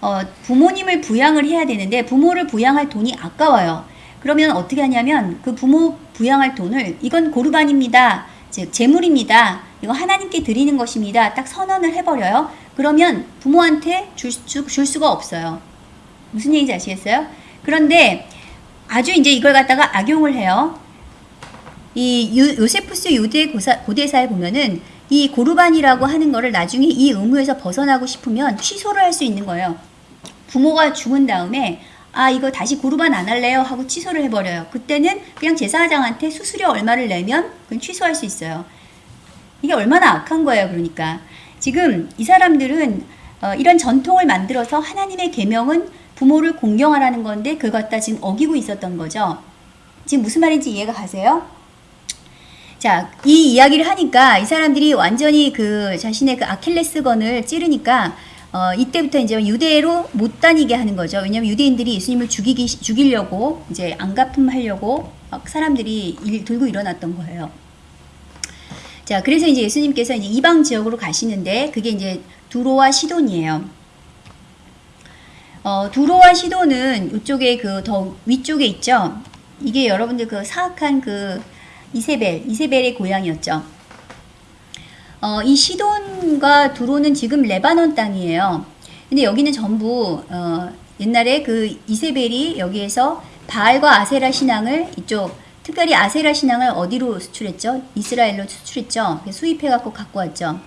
어, 부모님을 부양을 해야 되는데 부모를 부양할 돈이 아까워요. 그러면 어떻게 하냐면 그 부모 부양할 돈을 이건 고르반입니다. 즉 재물입니다. 이거 하나님께 드리는 것입니다. 딱 선언을 해버려요. 그러면 부모한테 줄, 줄, 줄 수가 없어요. 무슨 얘기인지 아시겠어요? 그런데 아주 이제 이걸 갖다가 악용을 해요. 이 유, 요세푸스 유대 고사, 고대사에 보면은 이 고르반이라고 하는 거를 나중에 이 의무에서 벗어나고 싶으면 취소를 할 수 있는 거예요. 부모가 죽은 다음에 아 이거 다시 고르반 안 할래요 하고 취소를 해버려요. 그때는 그냥 제사장한테 수수료 얼마를 내면 그건 취소할 수 있어요. 이게 얼마나 악한 거예요. 그러니까 지금 이 사람들은 어, 이런 전통을 만들어서 하나님의 계명은 부모를 공경하라는 건데 그걸 갖다 지금 어기고 있었던 거죠. 지금 무슨 말인지 이해가 가세요? 자, 이 이야기를 하니까 이 사람들이 완전히 그 자신의 그 아킬레스건을 찌르니까 어, 이때부터 이제 유대로 못 다니게 하는 거죠. 왜냐하면 유대인들이 예수님을 죽이기 죽이려고 이제 안가품하려고 막 사람들이 일, 들고 일어났던 거예요. 자, 그래서 이제 예수님께서 이제 이방 지역으로 가시는데 그게 이제 두로와 시돈이에요. 어, 두로와 시돈은 이쪽에 그 더 위쪽에 있죠. 이게 여러분들 그 사악한 그 이세벨, 이세벨의 고향이었죠. 어, 이 시돈과 두로는 지금 레바논 땅이에요. 근데 여기는 전부 어, 옛날에 그 이세벨이 여기에서 바알과 아세라 신앙을 이쪽 특별히 아세라 신앙을 어디로 수출했죠? 이스라엘로 수출했죠. 수입해 갖고 갖고 왔죠.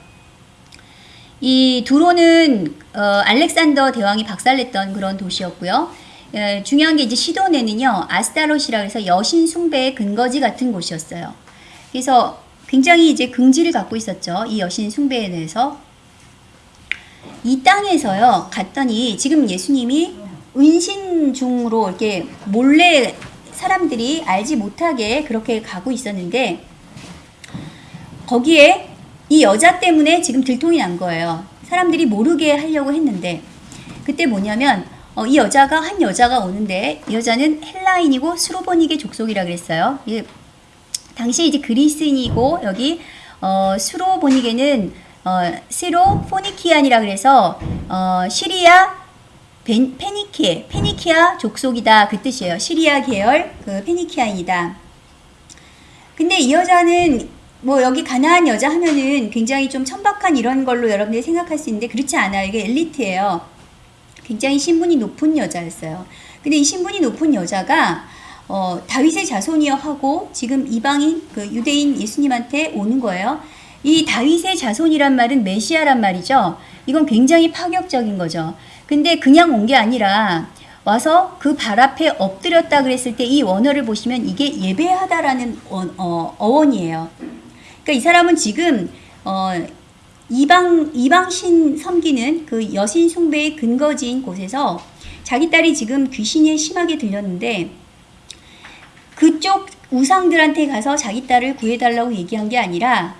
이 두로는 어, 알렉산더 대왕이 박살냈던 그런 도시였고요. 에, 중요한 게 이제 시돈에는요 아스타롯이라 해서 여신 숭배의 근거지 같은 곳이었어요. 그래서 굉장히 이제 긍지를 갖고 있었죠. 이 여신 숭배에 대해서 이 땅에서요 갔더니 지금 예수님이 은신 중으로 이렇게 몰래 사람들이 알지 못하게 그렇게 가고 있었는데 거기에 이 여자 때문에 지금 들통이 난 거예요. 사람들이 모르게 하려고 했는데 그때 뭐냐면 어, 이 여자가 한 여자가 오는데 이 여자는 헬라인이고 스로보닉의 족속이라 그랬어요. 이게 당시 이제 그리스인이고 여기 어, 스로보닉에는 어, 스로포니키안이라 그래서 어, 시리아 벤, 페니키에 페니키아 족속이다 그 뜻이에요. 시리아 계열 그 페니키아인이다. 근데 이 여자는 뭐 여기 가나안 여자 하면은 굉장히 좀 천박한 이런 걸로 여러분들이 생각할 수 있는데 그렇지 않아요. 이게 엘리트예요. 굉장히 신분이 높은 여자였어요. 근데 이 신분이 높은 여자가 어, 다윗의 자손이여 하고 지금 이방인 그 유대인 예수님한테 오는 거예요. 이 다윗의 자손이란 말은 메시아란 말이죠. 이건 굉장히 파격적인 거죠. 근데 그냥 온 게 아니라 와서 그 발 앞에 엎드렸다 그랬을 때 이 원어를 보시면 이게 예배하다라는 원, 어, 어원이에요. 그러니까 이 사람은 지금 어, 이방 이방신 섬기는 그 여신 숭배의 근거지인 곳에서 자기 딸이 지금 귀신에 심하게 들렸는데 그쪽 우상들한테 가서 자기 딸을 구해달라고 얘기한 게 아니라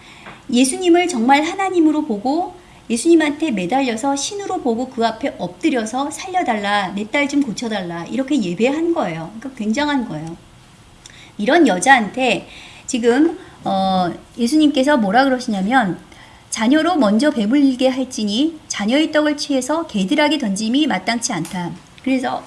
예수님을 정말 하나님으로 보고 예수님한테 매달려서 신으로 보고 그 앞에 엎드려서 살려달라, 내 딸 좀 고쳐달라, 이렇게 예배한 거예요. 그러니까 굉장한 거예요. 이런 여자한테 지금, 어, 예수님께서 뭐라 그러시냐면, 자녀로 먼저 배불리게 할지니 자녀의 떡을 취해서 개들에게 던짐이 마땅치 않다. 그래서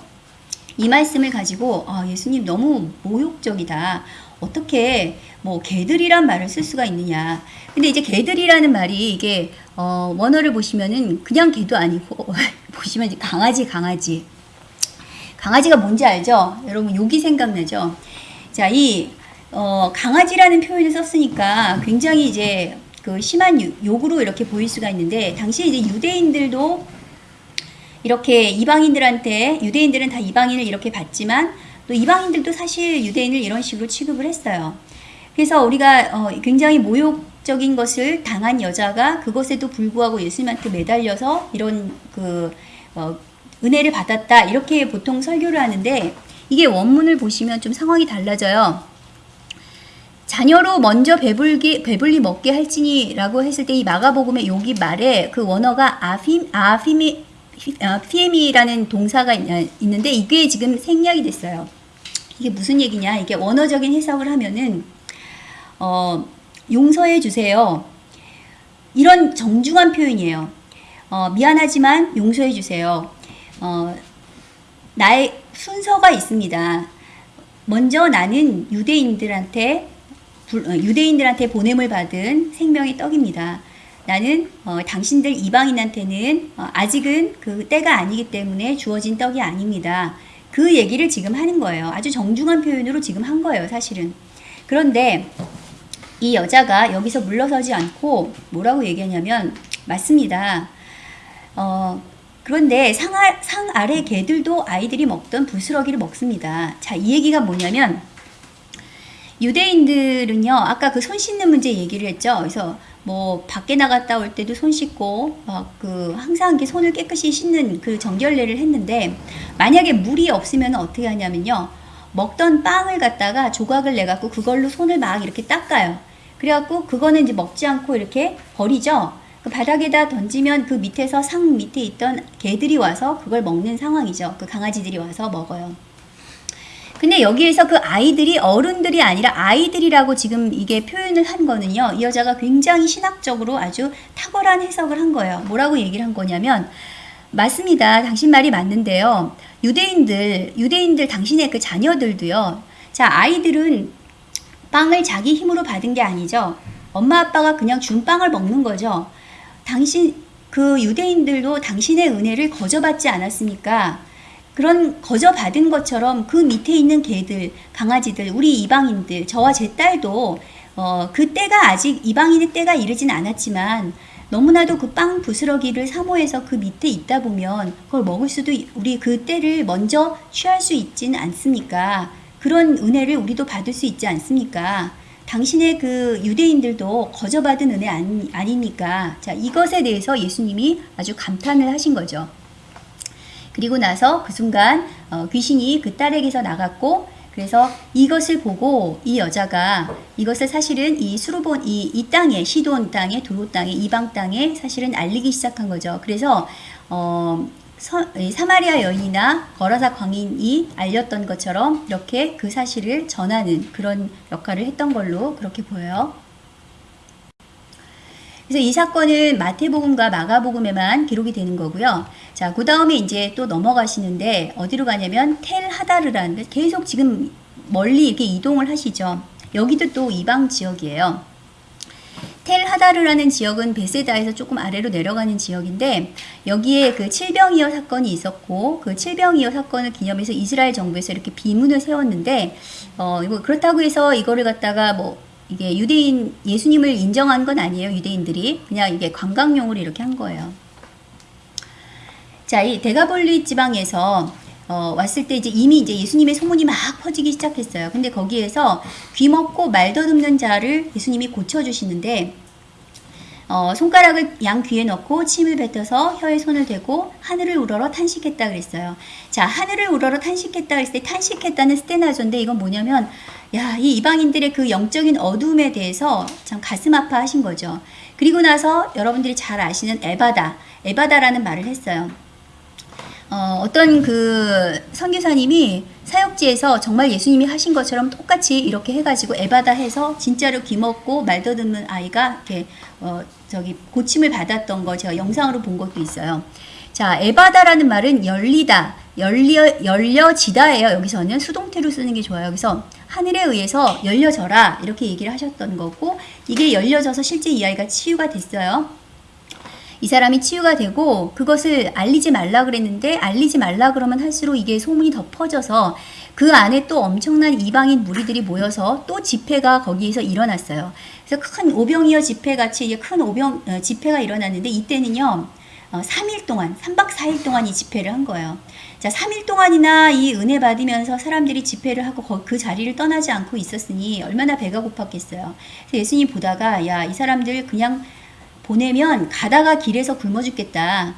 이 말씀을 가지고 아, 예수님 너무 모욕적이다. 어떻게 뭐 개들이란 말을 쓸 수가 있느냐. 근데 이제 개들이라는 말이 이게 어, 원어를 보시면은 그냥 개도 아니고 보시면 강아지 강아지. 강아지가 뭔지 알죠? 여러분 욕이 생각나죠? 자, 이 어, 강아지라는 표현을 썼으니까 굉장히 이제 그 심한 욕으로 이렇게 보일 수가 있는데 당시 이제 유대인들도 이렇게 이방인들한테 유대인들은 다 이방인을 이렇게 봤지만 또 이방인들도 사실 유대인을 이런 식으로 취급을 했어요. 그래서 우리가 어, 굉장히 모욕적인 것을 당한 여자가 그것에도 불구하고 예수님한테 매달려서 이런 그 어, 은혜를 받았다 이렇게 보통 설교를 하는데 이게 원문을 보시면 좀 상황이 달라져요. 자녀로 먼저 배불기, 배불리 먹게 할지니라고 했을 때 이 마가복음의 여기 말에 그 원어가 아핌, 아핌이, 아, 피엠이라는 동사가 있는데 이게 지금 생략이 됐어요. 이게 무슨 얘기냐? 이게 원어적인 해석을 하면은, 어, 용서해 주세요. 이런 정중한 표현이에요. 어, 미안하지만 용서해 주세요. 어, 나의 순서가 있습니다. 먼저 나는 유대인들한테 어, 유대인들한테 보냄을 받은 생명의 떡입니다. 나는 어, 당신들 이방인한테는 어, 아직은 그 때가 아니기 때문에 주어진 떡이 아닙니다. 그 얘기를 지금 하는 거예요. 아주 정중한 표현으로 지금 한 거예요, 사실은. 그런데 이 여자가 여기서 물러서지 않고 뭐라고 얘기하냐면 맞습니다. 어, 그런데 상, 아, 상 아래 개들도 아이들이 먹던 부스러기를 먹습니다. 자, 이 얘기가 뭐냐면 유대인들은요, 아까 그 손 씻는 문제 얘기를 했죠. 그래서 뭐 밖에 나갔다 올 때도 손 씻고 막 그 항상 이렇게 손을 깨끗이 씻는 그 정결례를 했는데 만약에 물이 없으면 어떻게 하냐면요. 먹던 빵을 갖다가 조각을 내 갖고 그걸로 손을 막 이렇게 닦아요. 그래 갖고 그거는 이제 먹지 않고 이렇게 버리죠. 그 바닥에다 던지면 그 밑에서 상 밑에 있던 개들이 와서 그걸 먹는 상황이죠. 그 강아지들이 와서 먹어요. 근데 여기에서 그 아이들이 어른들이 아니라 아이들이라고 지금 이게 표현을 한 거는요. 이 여자가 굉장히 신학적으로 아주 탁월한 해석을 한 거예요. 뭐라고 얘기를 한 거냐면 맞습니다. 당신 말이 맞는데요. 유대인들, 유대인들 당신의 그 자녀들도요. 자, 아이들은 빵을 자기 힘으로 받은 게 아니죠. 엄마 아빠가 그냥 준 빵을 먹는 거죠. 당신 그 유대인들도 당신의 은혜를 거저받지 않았습니까? 그런 거저 받은 것처럼 그 밑에 있는 개들, 강아지들, 우리 이방인들, 저와 제 딸도 어, 그 때가 아직 이방인의 때가 이르진 않았지만 너무나도 그 빵 부스러기를 사모해서 그 밑에 있다 보면 그걸 먹을 수도 있- 우리 그 때를 먼저 취할 수 있지는 않습니까? 그런 은혜를 우리도 받을 수 있지 않습니까? 당신의 그 유대인들도 거저받은 은혜 아니, 아닙니까? 자, 이것에 대해서 예수님이 아주 감탄을 하신 거죠. 그리고 나서 그 순간 어, 귀신이 그 딸에게서 나갔고 그래서 이것을 보고 이 여자가 이것을 사실은 이 수르본 이, 이 땅에 시돈 땅에 도로 땅에 이방 땅에 사실은 알리기 시작한 거죠. 그래서 어, 서, 이 사마리아 여인이나 거라사 광인이 알렸던 것처럼 이렇게 그 사실을 전하는 그런 역할을 했던 걸로 그렇게 보여요. 그래서 이 사건은 마태복음과 마가복음에만 기록이 되는 거고요. 자, 그 다음에 이제 또 넘어가시는데 어디로 가냐면 텔 하다르라는 데 계속 지금 멀리 이렇게 이동을 하시죠. 여기도 또 이방 지역이에요. 텔 하다르라는 지역은 베세다에서 조금 아래로 내려가는 지역인데 여기에 그 칠병이어 사건이 있었고 그 칠병이어 사건을 기념해서 이스라엘 정부에서 이렇게 비문을 세웠는데 어 이거 그렇다고 해서 이거를 갖다가 뭐 이게 유대인 예수님을 인정한 건 아니에요 유대인들이 그냥 이게 관광용으로 이렇게 한 거예요. 자, 이 데가볼리 지방에서 어, 왔을 때 이제 이미 이제 예수님의 소문이 막 퍼지기 시작했어요. 근데 거기에서 귀 먹고 말 더듬는 자를 예수님이 고쳐주시는데 어, 손가락을 양 귀에 넣고 침을 뱉어서 혀에 손을 대고 하늘을 우러러 탄식했다 그랬어요. 자, 하늘을 우러러 탄식했다 그랬을 때 탄식했다는 스테나조인데 이건 뭐냐면 야, 이 이방인들의 그 영적인 어두움에 대해서 참 가슴 아파하신 거죠. 그리고 나서 여러분들이 잘 아시는 에바다, 에바다라는 말을 했어요. 어, 어떤 그 선교사님이 사역지에서 정말 예수님이 하신 것처럼 똑같이 이렇게 해가지고 에바다 해서 진짜로 귀먹고 말 더듬는 아이가 이렇게 어, 저기 고침을 받았던 거 제가 영상으로 본 것도 있어요. 자, 에바다라는 말은 열리다, 열려, 열려지다예요. 여기서는 수동태로 쓰는 게 좋아요. 그래서 하늘에 의해서 열려져라 이렇게 얘기를 하셨던 거고 이게 열려져서 실제 이 아이가 치유가 됐어요. 이 사람이 치유가 되고 그것을 알리지 말라 그랬는데 알리지 말라 그러면 할수록 이게 소문이 더 퍼져서 그 안에 또 엄청난 이방인 무리들이 모여서 또 집회가 거기에서 일어났어요. 그래서 큰 오병이어 집회 같이 이제 큰 오병 어, 집회가 일어났는데 이때는요. 어, 3일 동안, 3박 4일 동안 이 집회를 한 거예요. 자, 3일 동안이나 이 은혜 받으면서 사람들이 집회를 하고 거- 그 자리를 떠나지 않고 있었으니 얼마나 배가 고팠겠어요. 예수님 보다가 야, 이 사람들 그냥 보내면 가다가 길에서 굶어 죽겠다.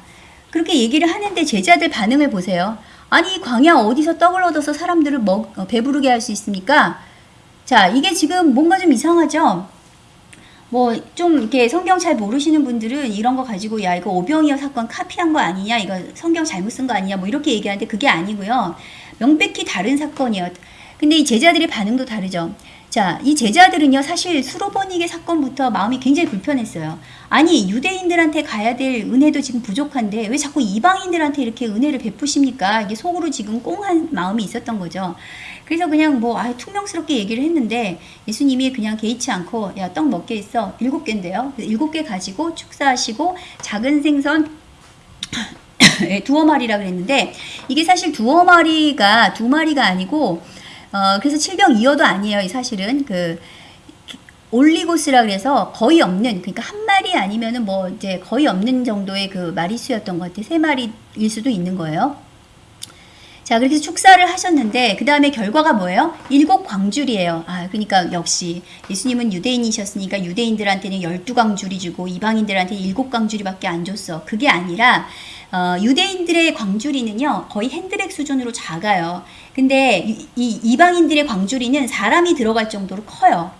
그렇게 얘기를 하는데 제자들 반응을 보세요. 아니 광야 어디서 떡을 얻어서 사람들을 먹, 어, 배부르게 할 수 있습니까? 자 이게 지금 뭔가 좀 이상하죠? 뭐 좀 이렇게 성경 잘 모르시는 분들은 이런 거 가지고 야 이거 오병이어 사건 카피한 거 아니냐 이거 성경 잘못 쓴 거 아니냐 뭐 이렇게 얘기하는데 그게 아니고요. 명백히 다른 사건이에요 근데 이 제자들의 반응도 다르죠. 자 이 제자들은요 사실 수로보니게 사건부터 마음이 굉장히 불편했어요. 아니 유대인들한테 가야 될 은혜도 지금 부족한데 왜 자꾸 이방인들한테 이렇게 은혜를 베푸십니까? 이게 속으로 지금 꽁한 마음이 있었던 거죠 그래서 그냥 뭐 아, 퉁명스럽게 얘기를 했는데 예수님이 그냥 개의치 않고 야떡몇개 있어. 일곱 개인데요. 일곱 개 가지고 축사하시고 작은 생선 예, 두어 마리라 그랬는데 이게 사실 두어 마리가 두 마리가 아니고 어 그래서 칠병 이어도 아니에요 이 사실은. 그 올리고스라 그래서 거의 없는 그러니까 한 마리 아니면은 뭐 이제 거의 없는 정도의 그 마리수였던 것 같아요. 세 마리일 수도 있는 거예요. 자, 그렇게 해서 축사를 하셨는데, 그 다음에 결과가 뭐예요? 일곱 광줄이에요. 아, 그러니까 역시 예수님은 유대인이셨으니까 유대인들한테는 열두 광줄이 주고 이방인들한테는 일곱 광줄이밖에 안 줬어. 그게 아니라, 어, 유대인들의 광주리는요, 거의 핸드백 수준으로 작아요. 근데 이, 이 이방인들의 광주리는 사람이 들어갈 정도로 커요.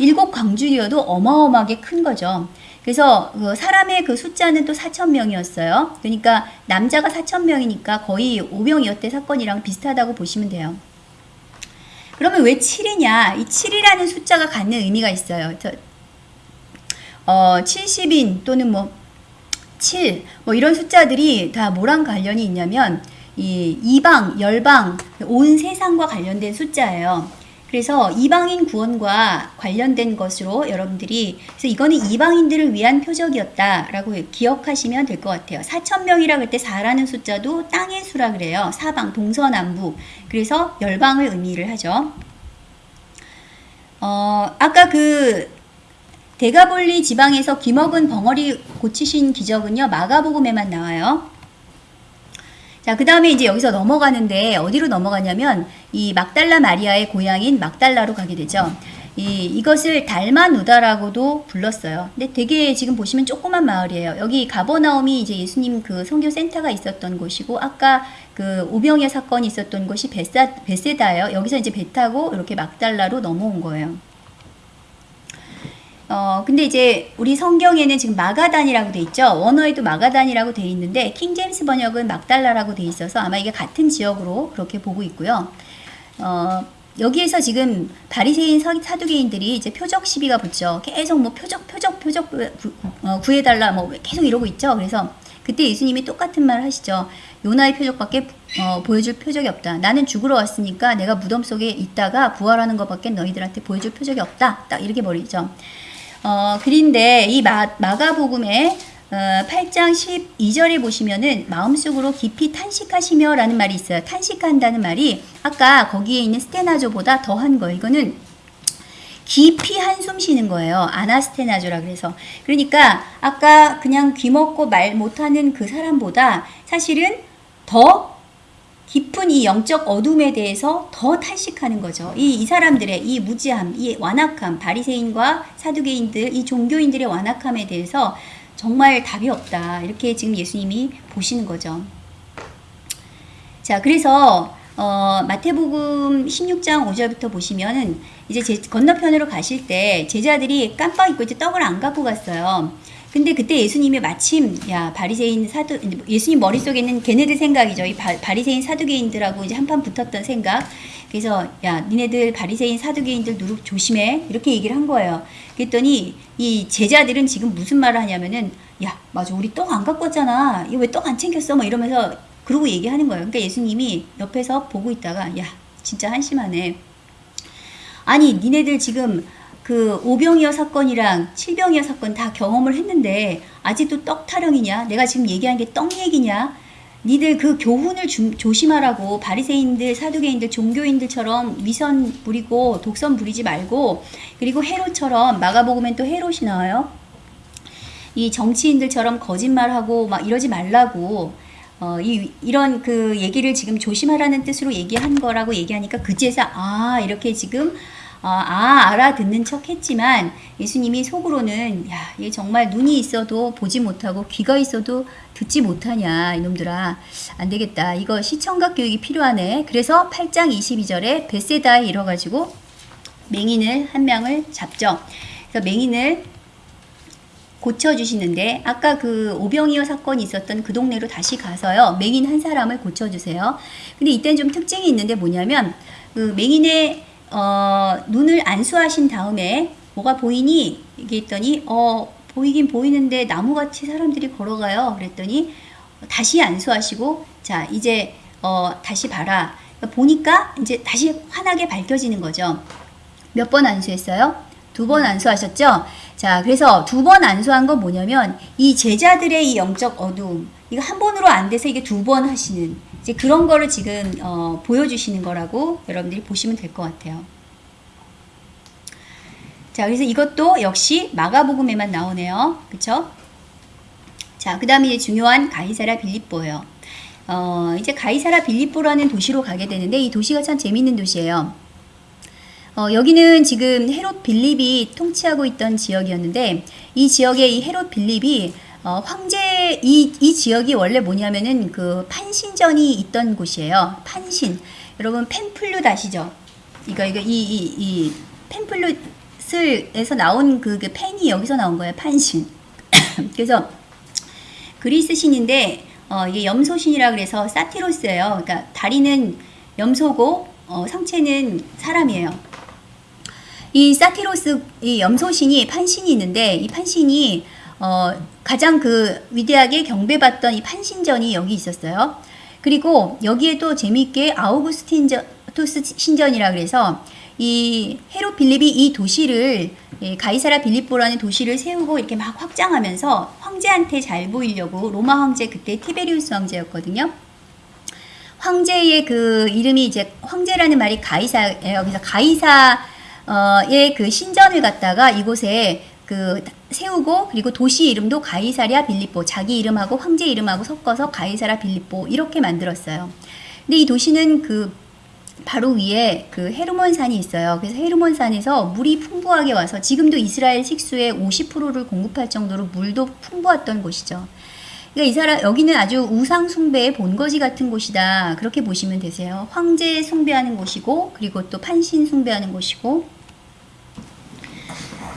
일곱 광주리여도 어마어마하게 큰 거죠. 그래서 그 사람의 그 숫자는 또 4천 명이었어요. 그러니까 남자가 4천 명이니까 거의 5명이었대 사건이랑 비슷하다고 보시면 돼요. 그러면 왜 7이냐? 이 7이라는 숫자가 갖는 의미가 있어요. 저, 어, 70인 또는 뭐 7, 뭐 이런 숫자들이 다 뭐랑 관련이 있냐면 이 이방, 열방, 온 세상과 관련된 숫자예요. 그래서 이방인 구원과 관련된 것으로 여러분들이 그래서 이거는 이방인들을 위한 표적이었다라고 기억하시면 될 것 같아요. 4천 명이라 그때 4라는 숫자도 땅의 수라 그래요. 사방 동서남북. 그래서 열방을 의미를 하죠. 어, 아까 그 대가볼리 지방에서 귀먹은 벙어리 고치신 기적은요. 마가복음에만 나와요. 자, 그 다음에 이제 여기서 넘어가는데 어디로 넘어가냐면 이 막달라 마리아의 고향인 막달라로 가게 되죠. 이, 이것을 달마누다라고도 불렀어요. 근데 되게 지금 보시면 조그만 마을이에요. 여기 가버나움이 이제 예수님 그 선교 센터가 있었던 곳이고 아까 그 오병의 사건이 있었던 곳이 베사, 베세다예요. 여기서 이제 배 타고 이렇게 막달라로 넘어온 거예요. 어, 근데 이제 우리 성경에는 지금 마가단이라고 돼 있죠. 원어에도 마가단이라고 돼 있는데 킹제임스 번역은 막달라라고 돼 있어서 아마 이게 같은 지역으로 그렇게 보고 있고요. 어, 여기에서 지금 바리새인 사두개인들이 이제 표적 시비가 붙죠. 계속 뭐 표적 표적 표적 어, 구해달라 뭐 계속 이러고 있죠. 그래서 그때 예수님이 똑같은 말 하시죠. 요나의 표적밖에 어, 보여줄 표적이 없다. 나는 죽으러 왔으니까 내가 무덤 속에 있다가 부활하는 것밖에 너희들한테 보여줄 표적이 없다. 딱 이렇게 버리죠. 어, 그런데 이 마, 마가복음에 어, 8장 12절에 보시면은 마음속으로 깊이 탄식하시며 라는 말이 있어요. 탄식한다는 말이 아까 거기에 있는 스테나조보다 더한 거예요. 이거는 깊이 한숨 쉬는 거예요. 아나스테나조라 그래서. 그러니까 아까 그냥 귀 먹고 말 못하는 그 사람보다 사실은 더 깊은 이 영적 어둠에 대해서 더 탄식하는 거죠. 이, 이 사람들의 이 무지함, 이 완악함, 바리새인과 사두개인들, 이 종교인들의 완악함에 대해서 정말 답이 없다. 이렇게 지금 예수님이 보시는 거죠. 자, 그래서 어, 마태복음 16장 5절부터 보시면은 이제 제, 건너편으로 가실 때 제자들이 깜빡 잊고 이제 떡을 안 갖고 갔어요. 근데 그때 예수님이 마침 야 바리새인 사두 예수님 머릿속에는 걔네들 생각이죠. 이 바, 바리새인 사두개인들하고 이제 한판 붙었던 생각. 그래서 야 니네들 바리새인 사두개인들 누룩 조심해 이렇게 얘기를 한 거예요. 그랬더니 이 제자들은 지금 무슨 말을 하냐면은 야 맞아 우리 떡 안 갖고 왔잖아. 이거 왜 떡 안 챙겼어? 뭐 이러면서 그러고 얘기하는 거예요. 그러니까 예수님이 옆에서 보고 있다가 야 진짜 한심하네. 아니 니네들 지금 그 오병이어 사건이랑 칠병이어 사건 다 경험을 했는데 아직도 떡 타령이냐? 내가 지금 얘기한 게 떡 얘기냐? 니들 그 교훈을 주, 조심하라고 바리새인들, 사두개인들, 종교인들처럼 위선 부리고 독선 부리지 말고 그리고 헤롯처럼 마가복음엔 또 헤롯이 나와요. 이 정치인들처럼 거짓말하고 막 이러지 말라고 어, 이, 이런 그 얘기를 지금 조심하라는 뜻으로 얘기한 거라고 얘기하니까 그제서 아 이렇게 지금 어, 아 알아듣는 척 했지만 예수님이 속으로는 야, 얘 정말 눈이 있어도 보지 못하고 귀가 있어도 듣지 못하냐 이놈들아. 안 되겠다. 이거 시청각 교육이 필요하네. 그래서 8장 22절에 베세다에 이뤄가지고 맹인을 한 명을 잡죠. 그래서 맹인을 고쳐주시는데 아까 그 오병이어 사건이 있었던 그 동네로 다시 가서요 맹인 한 사람을 고쳐주세요. 근데 이때는 좀 특징이 있는데 뭐냐면 그 맹인의 어, 눈을 안수하신 다음에 뭐가 보이니? 이게 했더니 어 보이긴 보이는데 나무같이 사람들이 걸어가요. 그랬더니 다시 안수하시고 자 이제 어, 다시 봐라. 그러니까 보니까 이제 다시 환하게 밝혀지는 거죠. 몇 번 안수했어요? 두 번 안수하셨죠? 자, 그래서 두 번 안수한 건 뭐냐면 이 제자들의 이 영적 어둠 이거 한 번으로 안 돼서 이게 두 번 하시는 이제 그런 거를 지금 어, 보여주시는 거라고 여러분들이 보시면 될 것 같아요. 자, 그래서 이것도 역시 마가복음에만 나오네요. 그쵸? 자, 그 다음에 중요한 가이사라 빌립보예요. 어, 이제 가이사라 빌립보라는 도시로 가게 되는데 이 도시가 참 재밌는 도시예요. 어, 여기는 지금 헤롯 빌립이 통치하고 있던 지역이었는데 이 지역에 이 헤롯 빌립이 어, 황제 이, 이 지역이 원래 뭐냐면은 그 판신전이 있던 곳이에요. 판신. 여러분 펜플룻 아시죠? 이거 이거 이 이 이 펜플룻을에서 나온 그, 그 펜이 여기서 나온 거예요. 판신. 그래서 그리스 신인데 어, 이게 염소신이라 그래서 사티로스예요. 그러니까 다리는 염소고 어, 성체는 사람이에요. 이 사티로스 이 염소신이 판신이 있는데 이 판신이 어, 가장 그 위대하게 경배받던 이 판신전이 여기 있었어요. 그리고 여기에 또 재미있게 아우구스틴토스 신전이라 그래서 이 헤로 빌립이 이 도시를 이 가이사라 빌립보라는 도시를 세우고 이렇게 막 확장하면서 황제한테 잘 보이려고 로마 황제 그때 티베리우스 황제였거든요. 황제의 그 이름이 이제 황제라는 말이 가이사예요. 그래서 가이사의 그 신전을 갖다가 이곳에 그 세우고 그리고 도시 이름도 가이사랴 빌립보 자기 이름하고 황제 이름하고 섞어서 가이사라 빌립보 이렇게 만들었어요. 근데 이 도시는 그 바로 위에 그 헤르몬산이 있어요. 그래서 헤르몬산에서 물이 풍부하게 와서 지금도 이스라엘 식수의 50%를 공급할 정도로 물도 풍부했던 곳이죠. 그러니까 이 사람 여기는 아주 우상 숭배의 본거지 같은 곳이다. 그렇게 보시면 되세요. 황제 숭배하는 곳이고 그리고 또 판신 숭배하는 곳이고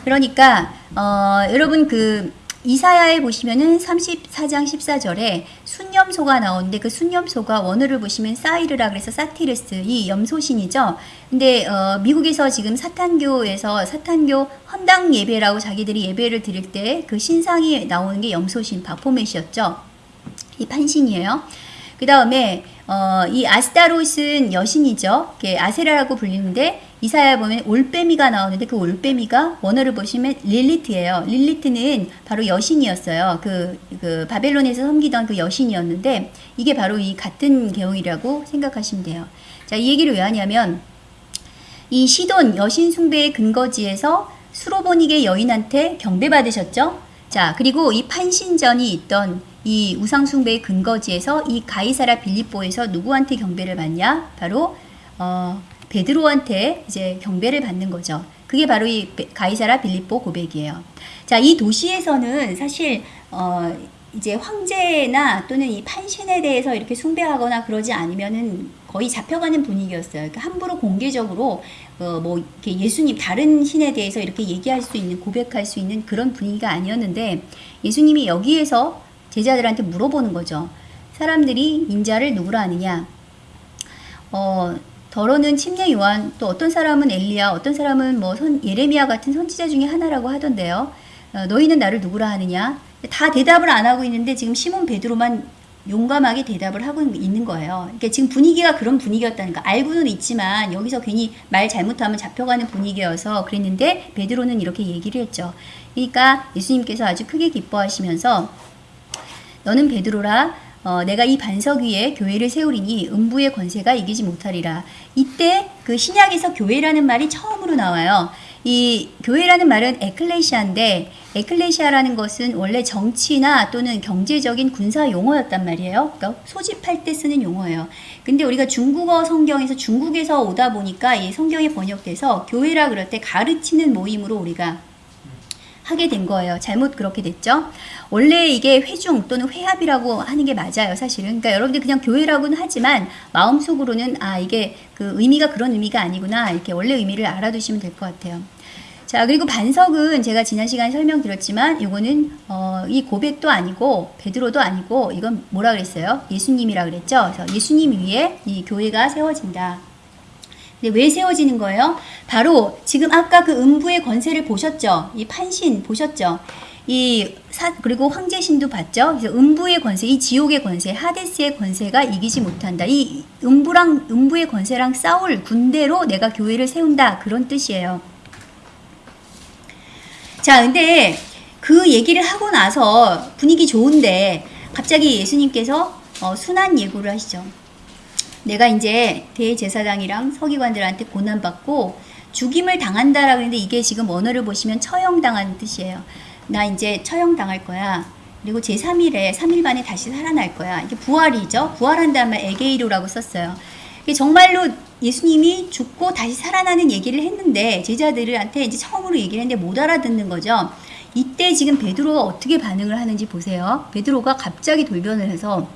그러니까 어, 여러분 그 이사야에 보시면은 34장 14절에 순염소가 나오는데 그 순염소가 원어를 보시면 사이르라 그래서 사티르스 이 염소신이죠. 근데 어, 미국에서 지금 사탄교에서 사탄교 헌당 예배라고 자기들이 예배를 드릴 때 그 신상이 나오는 게 염소신 바포맷이었죠. 이 판신이에요. 그 다음에 어, 이 아스타롯은 여신이죠. 아세라라고 불리는데 이사야 보면 올빼미가 나오는데 그 올빼미가 원어를 보시면 릴리트예요. 릴리트는 바로 여신이었어요. 그, 그 바벨론에서 섬기던 그 여신이었는데 이게 바로 이 같은 개용이라고 생각하시면 돼요. 자, 이 얘기를 왜 하냐면 이 시돈 여신 숭배의 근거지에서 수로보닉의 여인한테 경배받으셨죠? 자, 그리고 이 판신전이 있던 이 우상 숭배의 근거지에서 이 가이사라 빌립보에서 누구한테 경배를 받냐? 바로 어, 베드로한테 이제 경배를 받는 거죠. 그게 바로 이 가이사라 빌립보 고백이에요. 자, 이 도시에서는 사실 어, 이제 황제나 또는 이 판신에 대해서 이렇게 숭배하거나 그러지 않으면은 거의 잡혀가는 분위기였어요. 그러니까 함부로 공개적으로 어, 뭐 이렇게 예수님 다른 신에 대해서 이렇게 얘기할 수 있는 고백할 수 있는 그런 분위기가 아니었는데 예수님이 여기에서 제자들한테 물어보는 거죠. 사람들이 인자를 누구라 하느냐? 어, 더러는 침례 요한, 또 어떤 사람은 엘리야, 어떤 사람은 뭐 선, 예레미야 같은 선지자 중에 하나라고 하던데요. 어, 너희는 나를 누구라 하느냐? 다 대답을 안 하고 있는데 지금 시몬 베드로만 용감하게 대답을 하고 있는 거예요. 그러니까 지금 분위기가 그런 분위기였다니까. 알고는 있지만 여기서 괜히 말 잘못하면 잡혀가는 분위기여서 그랬는데 베드로는 이렇게 얘기를 했죠. 그러니까 예수님께서 아주 크게 기뻐하시면서 너는 베드로라 어, 내가 이 반석 위에 교회를 세우리니 음부의 권세가 이기지 못하리라. 이때 그 신약에서 교회라는 말이 처음으로 나와요. 이 교회라는 말은 에클레시아인데 에클레시아라는 것은 원래 정치나 또는 경제적인 군사 용어였단 말이에요. 그러니까 소집할 때 쓰는 용어예요. 근데 우리가 중국어 성경에서 중국에서 오다 보니까 이 성경이 번역돼서 교회라 그럴 때 가르치는 모임으로 우리가 하게 된 거예요. 잘못 그렇게 됐죠. 원래 이게 회중 또는 회합이라고 하는 게 맞아요. 사실은. 그러니까 여러분들 그냥 교회라고는 하지만 마음속으로는 아 이게 그 의미가 그런 의미가 아니구나 이렇게 원래 의미를 알아두시면 될 것 같아요. 자 그리고 반석은 제가 지난 시간에 설명드렸지만 이거는 어, 이 고백도 아니고 베드로도 아니고 이건 뭐라 그랬어요? 예수님이라 그랬죠. 그래서 예수님 위에 이 교회가 세워진다. 근데 왜 세워지는 거예요? 바로 지금 아까 그 음부의 권세를 보셨죠? 이 판신 보셨죠? 이 사, 그리고 황제신도 봤죠? 그래서 음부의 권세, 이 지옥의 권세, 하데스의 권세가 이기지 못한다. 이 음부랑 음부의 권세랑 싸울 군대로 내가 교회를 세운다. 그런 뜻이에요. 자, 근데 그 얘기를 하고 나서 분위기 좋은데 갑자기 예수님께서 어, 순한 예고를 하시죠. 내가 이제 대제사장이랑 서기관들한테 고난받고 죽임을 당한다라고 했는데 이게 지금 언어를 보시면 처형당하는 뜻이에요. 나 이제 처형당할 거야. 그리고 제3일에 3일 만에 다시 살아날 거야. 이게 부활이죠. 부활한 다음에 에게이로라고 썼어요. 이게 정말로 예수님이 죽고 다시 살아나는 얘기를 했는데 제자들한테 이제 처음으로 얘기를 했는데 못 알아듣는 거죠. 이때 지금 베드로가 어떻게 반응을 하는지 보세요. 베드로가 갑자기 돌변을 해서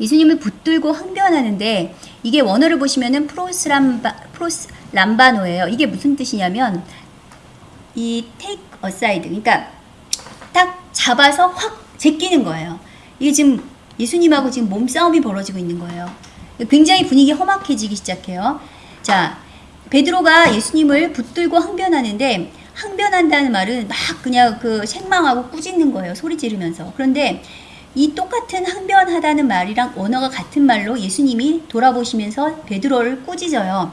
예수님을 붙들고 항변하는데 이게 원어를 보시면은 프로스 람바 프로스 람바노예요. 이게 무슨 뜻이냐면 이 take aside 그러니까 딱 잡아서 확 제끼는 거예요. 이게 지금 예수님하고 지금 몸싸움이 벌어지고 있는 거예요. 굉장히 분위기 험악해지기 시작해요. 자, 베드로가 예수님을 붙들고 항변하는데 항변한다는 말은 막 그냥 그 책망하고 꾸짖는 거예요. 소리 지르면서. 그런데 이 똑같은 항변하다는 말이랑 언어가 같은 말로 예수님이 돌아보시면서 베드로를 꾸짖어요.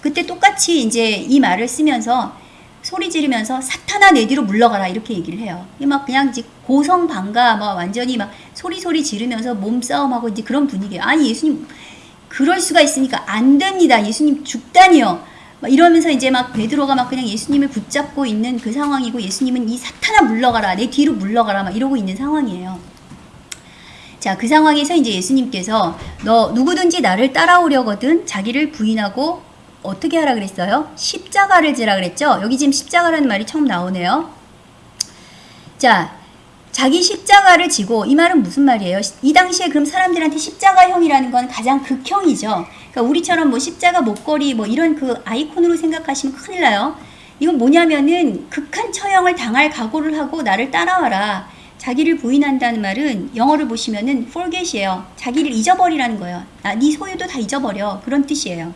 그때 똑같이 이제 이 말을 쓰면서 소리 지르면서 사탄아 내 뒤로 물러가라 이렇게 얘기를 해요. 막 그냥 이제 고성방가 막 완전히 막 소리 소리 지르면서 몸싸움하고 이제 그런 분위기예요. 아니 예수님 그럴 수가 있으니까 안 됩니다. 예수님 죽다니요. 막 이러면서 이제 막 베드로가 막 그냥 예수님을 붙잡고 있는 그 상황이고 예수님은 이 사탄아 물러가라 내 뒤로 물러가라 막 이러고 있는 상황이에요. 자, 그 상황에서 이제 예수님께서 너 누구든지 나를 따라오려거든 자기를 부인하고 어떻게 하라 그랬어요? 십자가를 지라 그랬죠? 여기 지금 십자가라는 말이 처음 나오네요. 자, 자기 십자가를 지고 이 말은 무슨 말이에요? 이 당시에 그럼 사람들한테 십자가형이라는 건 가장 극형이죠. 그러니까 우리처럼 뭐 십자가 목걸이 뭐 이런 그 아이콘으로 생각하시면 큰일 나요. 이건 뭐냐면은 극한 처형을 당할 각오를 하고 나를 따라와라. 자기를 부인한다는 말은 영어를 보시면은 forget이에요. 자기를 잊어버리라는 거예요. 아, 네 소유도 다 잊어버려. 그런 뜻이에요.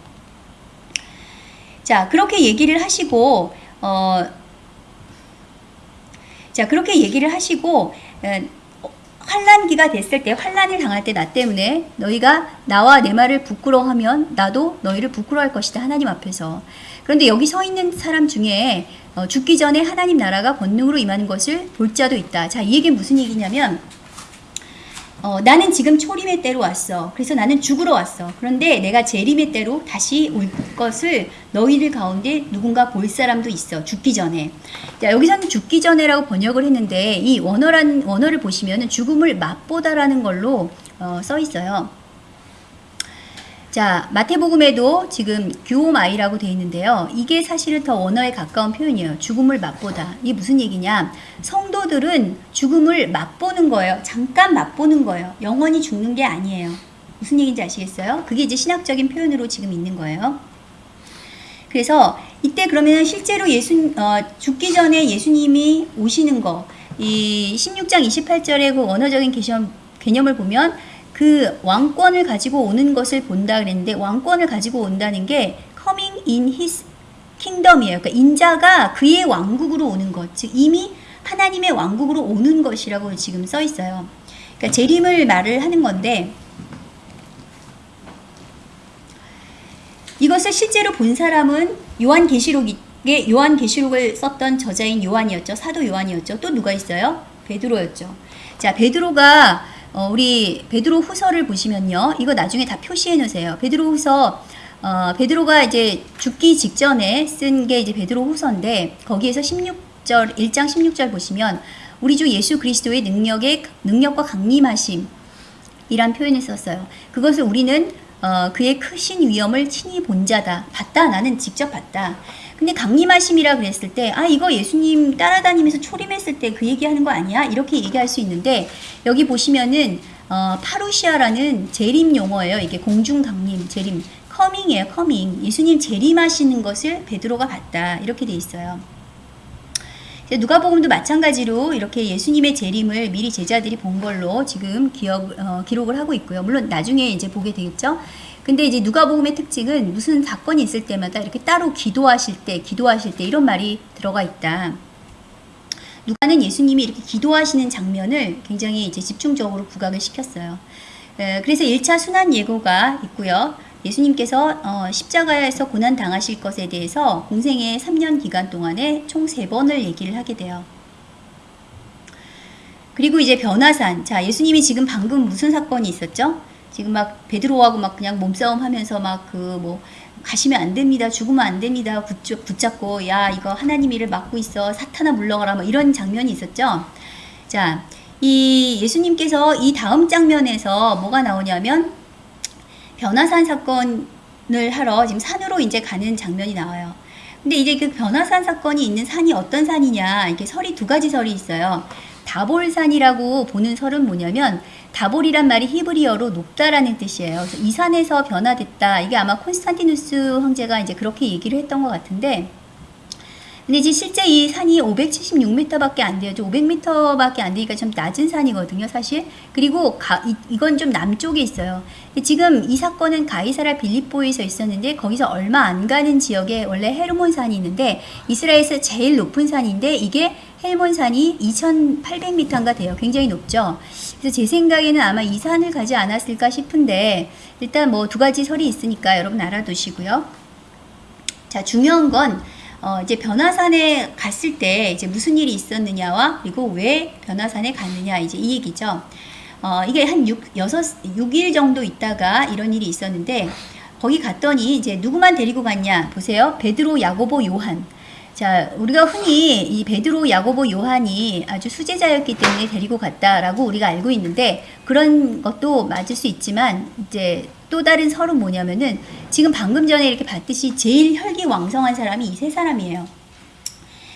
자, 그렇게 얘기를 하시고, 어, 자, 그렇게 얘기를 하시고, 에, 환란기가 됐을 때, 환란을 당할 때 나 때문에 너희가 나와 내 말을 부끄러워하면 나도 너희를 부끄러워할 것이다. 하나님 앞에서. 그런데 여기 서 있는 사람 중에 어, 죽기 전에 하나님 나라가 권능으로 임하는 것을 볼 자도 있다. 자, 이 얘기는 무슨 얘기냐면, 어, 나는 지금 초림의 때로 왔어. 그래서 나는 죽으러 왔어. 그런데 내가 재림의 때로 다시 올 것을 너희들 가운데 누군가 볼 사람도 있어. 죽기 전에. 자, 여기서는 죽기 전에라고 번역을 했는데 이 원어란 원어를 보시면은 죽음을 맛보다라는 걸로 어, 써 있어요. 자, 마태복음에도 지금 규오마이라고 되어 있는데요. 이게 사실은 더 원어에 가까운 표현이에요. 죽음을 맛보다. 이게 무슨 얘기냐? 성도들은 죽음을 맛보는 거예요. 잠깐 맛보는 거예요. 영원히 죽는 게 아니에요. 무슨 얘기인지 아시겠어요? 그게 이제 신학적인 표현으로 지금 있는 거예요. 그래서 이때 그러면 실제로 예수 어, 죽기 전에 예수님이 오시는 거, 이 16장 28절의 그 원어적인 개념, 개념을 보면 그 왕권을 가지고 오는 것을 본다 그랬는데 왕권을 가지고 온다는 게 coming in his kingdom이에요. 그러니까 인자가 그의 왕국으로 오는 것. 즉 이미 하나님의 왕국으로 오는 것이라고 지금 써 있어요. 그러니까 재림을 말을 하는 건데 이것을 실제로 본 사람은 요한 계시록에 요한 계시록을 썼던 저자인 요한이었죠. 사도 요한이었죠. 또 누가 있어요? 베드로였죠. 자, 베드로가 어, 우리 베드로 후서를 보시면요. 이거 나중에 다 표시해 놓으세요. 베드로 후서 어, 베드로가 이제 죽기 직전에 쓴 게 이제 베드로 후서인데 거기에서 16절 1장 16절 보시면 우리 주 예수 그리스도의 능력의 능력과 강림하심 이란 표현을 썼어요. 그것을 우리는 어, 그의 크신 위엄을 친히 본 자다. 봤다. 나는 직접 봤다. 근데 강림하심이라 그랬을 때, 아, 이거 예수님 따라다니면서 초림했을 때 그 얘기하는 거 아니야? 이렇게 얘기할 수 있는데, 여기 보시면은, 어, 파루시아라는 재림 용어예요. 이게 공중 강림, 재림. coming이에요, coming. 예수님 재림하시는 것을 베드로가 봤다. 이렇게 돼 있어요. 누가복음도 마찬가지로 이렇게 예수님의 재림을 미리 제자들이 본 걸로 지금 기억 어, 기록을 하고 있고요. 물론 나중에 이제 보게 되겠죠. 근데 이제 누가복음의 특징은 무슨 사건이 있을 때마다 이렇게 따로 기도하실 때, 기도하실 때 이런 말이 들어가 있다. 누가는 예수님이 이렇게 기도하시는 장면을 굉장히 이제 집중적으로 부각을 시켰어요. 그래서 1차 순환 예고가 있고요. 예수님께서 어, 십자가에서 고난 당하실 것에 대해서 공생의 3년 기간 동안에 총 3번을 얘기를 하게 돼요. 그리고 이제 변화산. 자, 예수님이 지금 방금 무슨 사건이 있었죠? 지금 막 베드로하고 막 그냥 몸싸움 하면서 막 그 뭐 가시면 안 됩니다. 죽으면 안 됩니다. 붙잡고 야 이거 하나님 일을 맡고 있어. 사탄아 물러가라 뭐 이런 장면이 있었죠. 자, 이 예수님께서 이 다음 장면에서 뭐가 나오냐면 변화산 사건을 하러 지금 산으로 이제 가는 장면이 나와요. 근데 이제 그 변화산 사건이 있는 산이 어떤 산이냐 이게 설이 두 가지 설이 있어요. 다볼산이라고 보는 설은 뭐냐면 다볼이란 말이 히브리어로 높다라는 뜻이에요. 그래서 이 산에서 변화됐다. 이게 아마 콘스탄티누스 황제가 이제 그렇게 얘기를 했던 것 같은데 근데 이제 실제 이 산이 576m밖에 안 돼요. 500m밖에 안 되니까 좀 낮은 산이거든요, 사실. 그리고 가, 이, 건좀 남쪽에 있어요. 지금 이 사건은 가이사라 빌립보에서 있었는데 거기서 얼마 안 가는 지역에 원래 헤르몬 산이 있는데 이스라엘에서 제일 높은 산인데 이게 헬몬 산이 2,800m인가 돼요. 굉장히 높죠. 그래서 제 생각에는 아마 이 산을 가지 않았을까 싶은데 일단 뭐 두 가지 설이 있으니까 여러분 알아두시고요. 자, 중요한 건 어, 이제 변화산에 갔을 때 이제 무슨 일이 있었느냐와 그리고 왜 변화산에 갔느냐 이제 이 얘기죠. 어, 이게 한 6, 6, 6일 정도 있다가 이런 일이 있었는데 거기 갔더니 이제 누구만 데리고 갔냐 보세요. 베드로, 야고보, 요한. 자, 우리가 흔히 이 베드로, 야고보, 요한이 아주 수제자였기 때문에 데리고 갔다라고 우리가 알고 있는데 그런 것도 맞을 수 있지만 이제 또 다른 설은 뭐냐면은 지금 방금 전에 이렇게 봤듯이 제일 혈기왕성한 사람이 이 세 사람이에요.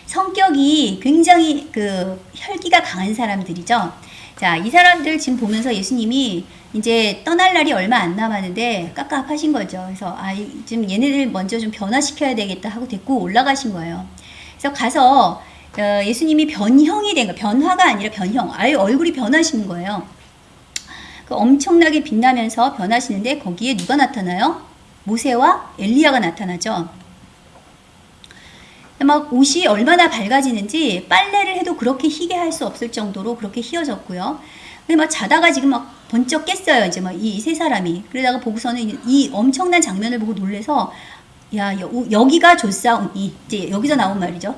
성격이 굉장히 그 혈기가 강한 사람들이죠. 자, 이 사람들 지금 보면서 예수님이 이제 떠날 날이 얼마 안 남았는데 깝깝하신 거죠. 그래서 아, 이- 지금 얘네들 먼저 좀 변화시켜야 되겠다 하고 데리고 올라가신 거예요. 그래서 가서 어, 예수님이 변형이 된 거, 변화가 아니라 변형. 아예 얼굴이 변하시는 거예요. 그 엄청나게 빛나면서 변하시는데 거기에 누가 나타나요? 모세와 엘리야가 나타나죠. 막 옷이 얼마나 밝아지는지 빨래를 해도 그렇게 희게 할 수 없을 정도로 그렇게 희어졌고요. 근데 막 자다가 지금 막 번쩍 깼어요. 이제 막 이 세 사람이. 그러다가 보고서는 이 엄청난 장면을 보고 놀래서 야 여, 여기가 좋사오니 이제 여기서 나온 말이죠.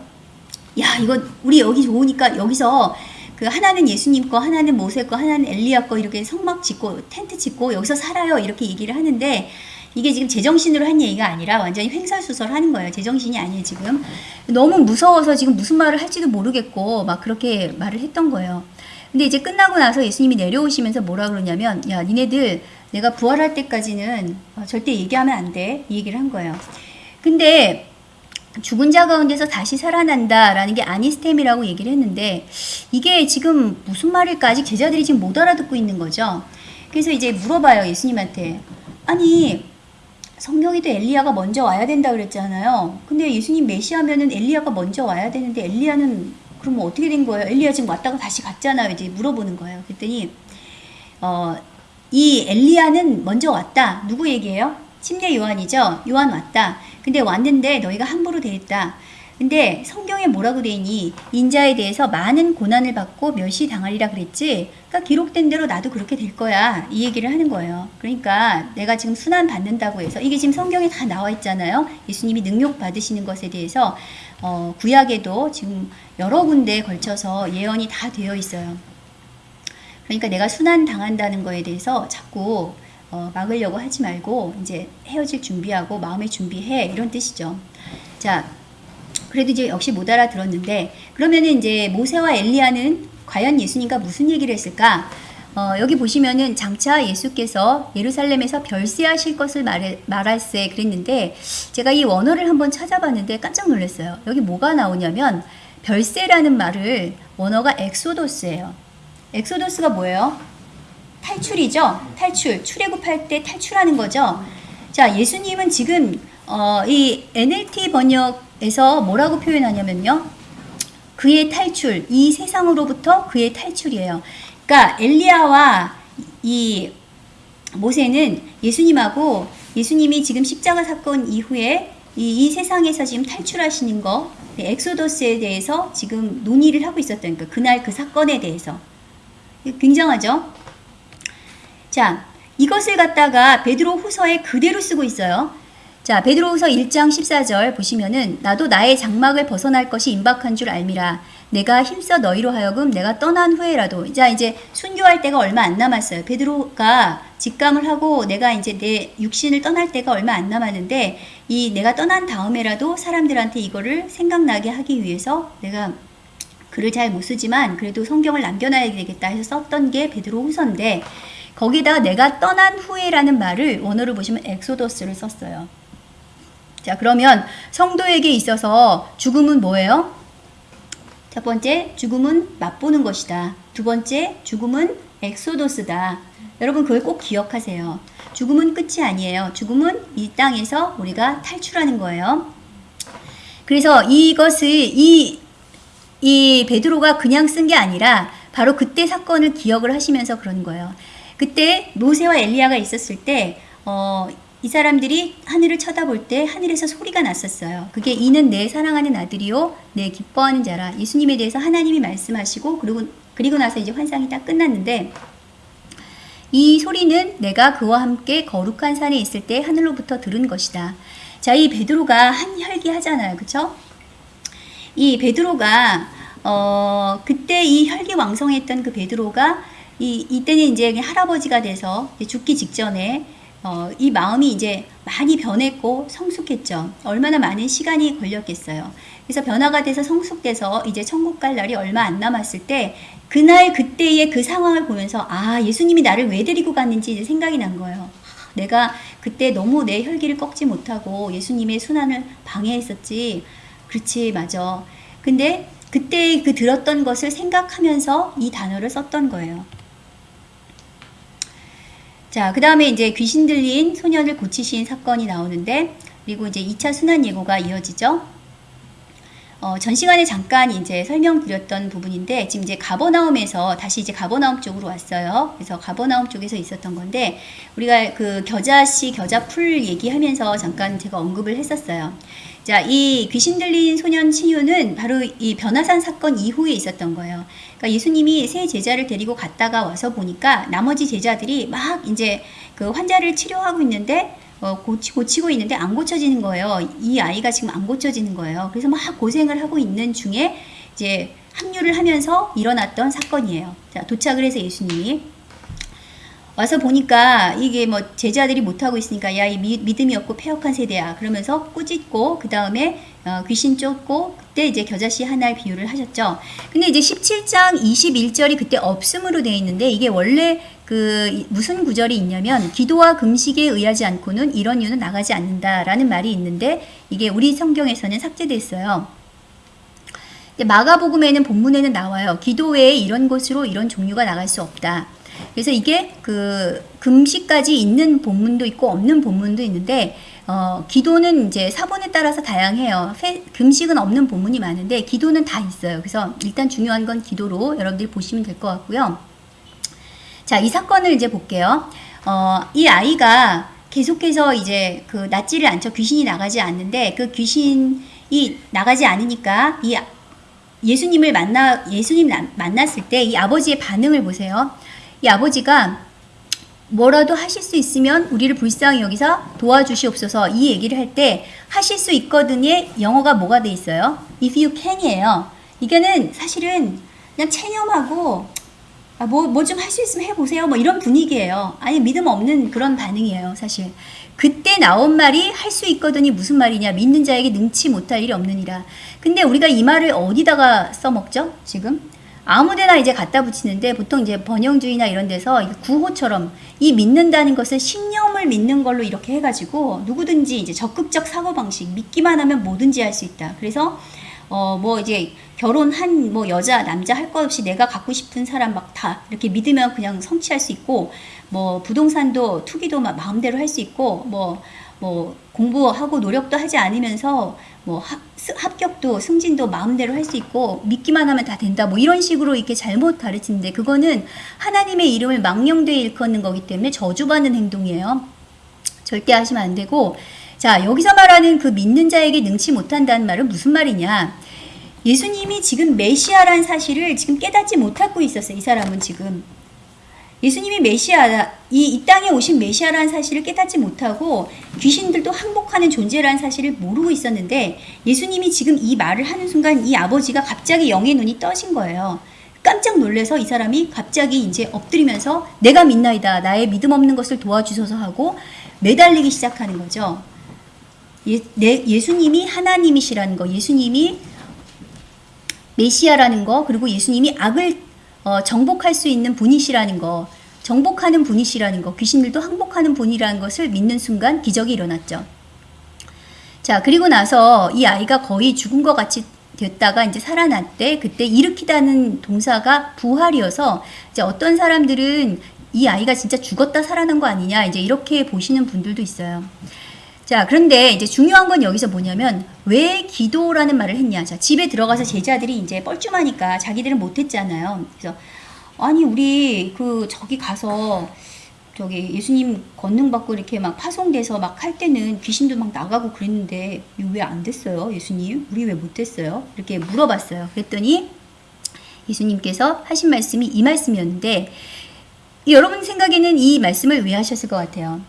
야 이거 우리 여기 좋으니까 여기서 그 하나는 예수님 거 하나는 모세 거 하나는 엘리야 거 이렇게 성막 짓고 텐트 짓고 여기서 살아요 이렇게 얘기를 하는데 이게 지금 제정신으로 한 얘기가 아니라 완전히 횡설수설 하는 거예요. 제정신이 아니에요 지금. 너무 무서워서 지금 무슨 말을 할지도 모르겠고 막 그렇게 말을 했던 거예요. 근데 이제 끝나고 나서 예수님이 내려오시면서 뭐라 그러냐면 야 니네들 내가 부활할 때까지는 어, 절대 얘기하면 안 돼. 이 얘기를 한 거예요. 근데 죽은 자 가운데서 다시 살아난다라는 게 아니스템이라고 얘기를 했는데 이게 지금 무슨 말일까 아직 제자들이 지금 못 알아듣고 있는 거죠. 그래서 이제 물어봐요 예수님한테 아니 성경에도 엘리야가 먼저 와야 된다 그랬잖아요. 근데 예수님 메시아면은 엘리야가 먼저 와야 되는데 엘리야는 그럼 어떻게 된 거예요? 엘리야 지금 왔다가 다시 갔잖아요. 이제 물어보는 거예요. 그랬더니 어, 이 엘리야는 먼저 왔다. 누구 얘기예요? 침례 요한이죠. 요한 왔다. 근데 왔는데 너희가 함부로 대했다. 근데 성경에 뭐라고 돼 있니? 인자에 대해서 많은 고난을 받고 멸시 당하리라 그랬지. 그러니까 기록된 대로 나도 그렇게 될 거야. 이 얘기를 하는 거예요. 그러니까 내가 지금 순환 받는다고 해서 이게 지금 성경에 다 나와 있잖아요. 예수님이 능력 받으시는 것에 대해서 어, 구약에도 지금 여러 군데에 걸쳐서 예언이 다 되어 있어요. 그러니까 내가 순환 당한다는 거에 대해서 자꾸 어, 막으려고 하지 말고 이제 헤어질 준비하고 마음의 준비해 이런 뜻이죠. 자, 그래도 이제 역시 못 알아들었는데 그러면은 이제 모세와 엘리야는 과연 예수님과 무슨 얘기를 했을까? 어, 여기 보시면은 장차 예수께서 예루살렘에서 별세하실 것을 말할세 그랬는데 제가 이 원어를 한번 찾아봤는데 깜짝 놀랐어요. 여기 뭐가 나오냐면 별세라는 말을 원어가 엑소도스예요. 엑소도스가 뭐예요? 탈출이죠. 탈출. 출애굽할 때 탈출하는 거죠. 자, 예수님은 지금 어, 이 NLT 번역 에서 뭐라고 표현하냐면요. 그의 탈출, 이 세상으로부터 그의 탈출이에요. 그러니까 엘리야와 이 모세는 예수님하고 예수님이 지금 십자가 사건 이후에 이, 이 세상에서 지금 탈출하시는 거, 네, 엑소더스에 대해서 지금 논의를 하고 있었던 거, 그날 그 사건에 대해서. 굉장하죠? 자, 이것을 갖다가 베드로 후서에 그대로 쓰고 있어요. 자, 베드로 후서 1장 14절 보시면은 나도 나의 장막을 벗어날 것이 임박한 줄 알미라. 내가 힘써 너희로 하여금 내가 떠난 후에라도 자 이제 순교할 때가 얼마 안 남았어요. 베드로가 직감을 하고 내가 이제 내 육신을 떠날 때가 얼마 안 남았는데 이 내가 떠난 다음에라도 사람들한테 이거를 생각나게 하기 위해서 내가 글을 잘 못 쓰지만 그래도 성경을 남겨놔야 되겠다 해서 썼던 게 베드로 후서인데 거기다 내가 떠난 후에라는 말을 원어를 보시면 엑소더스를 썼어요. 자 그러면 성도에게 있어서 죽음은 뭐예요? 첫 번째 죽음은 맛보는 것이다. 두 번째 죽음은 엑소도스다. 여러분 그걸 꼭 기억하세요. 죽음은 끝이 아니에요. 죽음은 이 땅에서 우리가 탈출하는 거예요. 그래서 이것을 이, 이 베드로가 그냥 쓴 게 아니라 바로 그때 사건을 기억을 하시면서 그러는 거예요. 그때 모세와 엘리야가 있었을 때, 어, 이 사람들이 하늘을 쳐다볼 때 하늘에서 소리가 났었어요. 그게 이는 내 사랑하는 아들이요, 내 기뻐하는 자라. 예수님에 대해서 하나님이 말씀하시고, 그리고, 그리고 나서 이제 환상이 딱 끝났는데, 이 소리는 내가 그와 함께 거룩한 산에 있을 때 하늘로부터 들은 것이다. 자, 이 베드로가 한 혈기 하잖아요. 그쵸? 이 베드로가, 어, 그때 이 혈기 왕성했던 그 베드로가 이, 이때는 이제 할아버지가 돼서 죽기 직전에 어, 이 마음이 이제 많이 변했고 성숙했죠. 얼마나 많은 시간이 걸렸겠어요. 그래서 변화가 돼서 성숙돼서 이제 천국 갈 날이 얼마 안 남았을 때 그날 그때의 그 상황을 보면서 아 예수님이 나를 왜 데리고 갔는지 이제 생각이 난 거예요. 내가 그때 너무 내 혈기를 꺾지 못하고 예수님의 순환을 방해했었지. 그렇지 맞아. 근데 그때 그 들었던 것을 생각하면서 이 단어를 썼던 거예요. 자, 그 다음에 이제 귀신 들린 소년을 고치신 사건이 나오는데, 그리고 이제 2차 순환 예고가 이어지죠. 어, 전 시간에 잠깐 이제 설명드렸던 부분인데, 지금 이제 가버나움에서 다시 이제 가버나움 쪽으로 왔어요. 그래서 가버나움 쪽에서 있었던 건데, 우리가 그 겨자씨, 겨자풀 얘기하면서 잠깐 제가 언급을 했었어요. 자, 이 귀신 들린 소년 치유는 바로 이 변화산 사건 이후에 있었던 거예요. 그러니까 예수님이 세 제자를 데리고 갔다가 와서 보니까 나머지 제자들이 막 이제 그 환자를 치료하고 있는데 어, 고치, 고치고 있는데 안 고쳐지는 거예요. 이 아이가 지금 안 고쳐지는 거예요. 그래서 막 고생을 하고 있는 중에 이제 합류를 하면서 일어났던 사건이에요. 자, 도착을 해서 예수님이 와서 보니까 이게 뭐 제자들이 못하고 있으니까 야 이 믿음이 없고 폐역한 세대야 그러면서 꾸짖고 그 다음에 어, 귀신 쫓고 그때 이제 겨자씨 하나의 비유를 하셨죠. 근데 이제 17장 21절이 그때 없음으로 되어 있는데 이게 원래 그 무슨 구절이 있냐면 기도와 금식에 의하지 않고는 이런 이유는 나가지 않는다라는 말이 있는데 이게 우리 성경에서는 삭제됐어요. 마가복음에는 본문에는 나와요. 기도 외에 이런 곳으로 이런 종류가 나갈 수 없다. 그래서 이게 그 금식까지 있는 본문도 있고 없는 본문도 있는데 어, 기도는 이제 사본에 따라서 다양해요. 페, 금식은 없는 본문이 많은데 기도는 다 있어요. 그래서 일단 중요한 건 기도로 여러분들이 보시면 될 것 같고요. 자, 이 사건을 이제 볼게요. 어, 이 아이가 계속해서 이제 그 낫지를 않죠. 귀신이 나가지 않는데 그 귀신이 나가지 않으니까 이 예수님을 만나 예수님 만났을 때 이 아버지의 반응을 보세요. 이 아버지가 뭐라도 하실 수 있으면 우리를 불쌍히 여기서 도와주시옵소서 이 얘기를 할 때 하실 수 있거든요. 영어가 뭐가 돼 있어요? If you can이에요. 이게는 사실은 그냥 체념하고 아, 뭐, 뭐 좀 할 수 있으면 해보세요. 뭐 이런 분위기예요. 아니, 믿음 없는 그런 반응이에요, 사실. 그때 나온 말이 할 수 있거든이 무슨 말이냐. 믿는 자에게 능치 못할 일이 없느니라. 근데 우리가 이 말을 어디다가 써먹죠, 지금? 아무데나 이제 갖다 붙이는데 보통 이제 번영주의나 이런 데서 구호처럼 이 믿는다는 것은 신념을 믿는 걸로 이렇게 해가지고 누구든지 이제 적극적 사고방식 믿기만 하면 뭐든지 할 수 있다. 그래서 어 뭐 이제 결혼한 뭐 여자 남자 할 것 없이 내가 갖고 싶은 사람 막 다 이렇게 믿으면 그냥 성취할 수 있고 뭐 부동산도 투기도 막 마음대로 할 수 있고 뭐뭐 뭐 공부하고 노력도 하지 않으면서 뭐 합, 합격도 승진도 마음대로 할 수 있고 믿기만 하면 다 된다 뭐 이런 식으로 이렇게 잘못 가르치는데 그거는 하나님의 이름을 망령되이 일컫는 거기 때문에 저주받는 행동이에요. 절대 하시면 안 되고 자 여기서 말하는 그 믿는 자에게 능치 못한다는 말은 무슨 말이냐 예수님이 지금 메시아란 사실을 지금 깨닫지 못하고 있었어요. 이 사람은 지금 예수님이 메시아, 이, 이 땅에 오신 메시아라는 사실을 깨닫지 못하고 귀신들도 항복하는 존재라는 사실을 모르고 있었는데 예수님이 지금 이 말을 하는 순간 이 아버지가 갑자기 영의 눈이 떠진 거예요. 깜짝 놀래서 이 사람이 갑자기 이제 엎드리면서 내가 믿나이다. 나의 믿음 없는 것을 도와주소서 하고 매달리기 시작하는 거죠. 예, 내, 예수님이 하나님이시라는 거, 예수님이 메시아라는 거, 그리고 예수님이 악을 어, 정복할 수 있는 분이시라는 거, 정복하는 분이시라는 거, 귀신들도 항복하는 분이라는 것을 믿는 순간 기적이 일어났죠. 자, 그리고 나서 이 아이가 거의 죽은 것 같이 됐다가 이제 살아났대. 그때 일으키다는 동사가 부활이어서 이제 어떤 사람들은 이 아이가 진짜 죽었다 살아난 거 아니냐 이제 이렇게 보시는 분들도 있어요. 자, 그런데 이제 중요한 건 여기서 뭐냐면 왜 기도라는 말을 했냐. 자, 집에 들어가서 제자들이 이제 뻘쭘하니까 자기들은 못 했잖아요. 그래서 아니 우리 그 저기 가서 저기 예수님 권능 받고 이렇게 막 파송돼서 막 할 때는 귀신도 막 나가고 그랬는데 왜 안 됐어요, 예수님? 우리 왜 못했어요? 이렇게 물어봤어요. 그랬더니 예수님께서 하신 말씀이 이 말씀이었는데 여러분 생각에는 이 말씀을 왜 하셨을 것 같아요?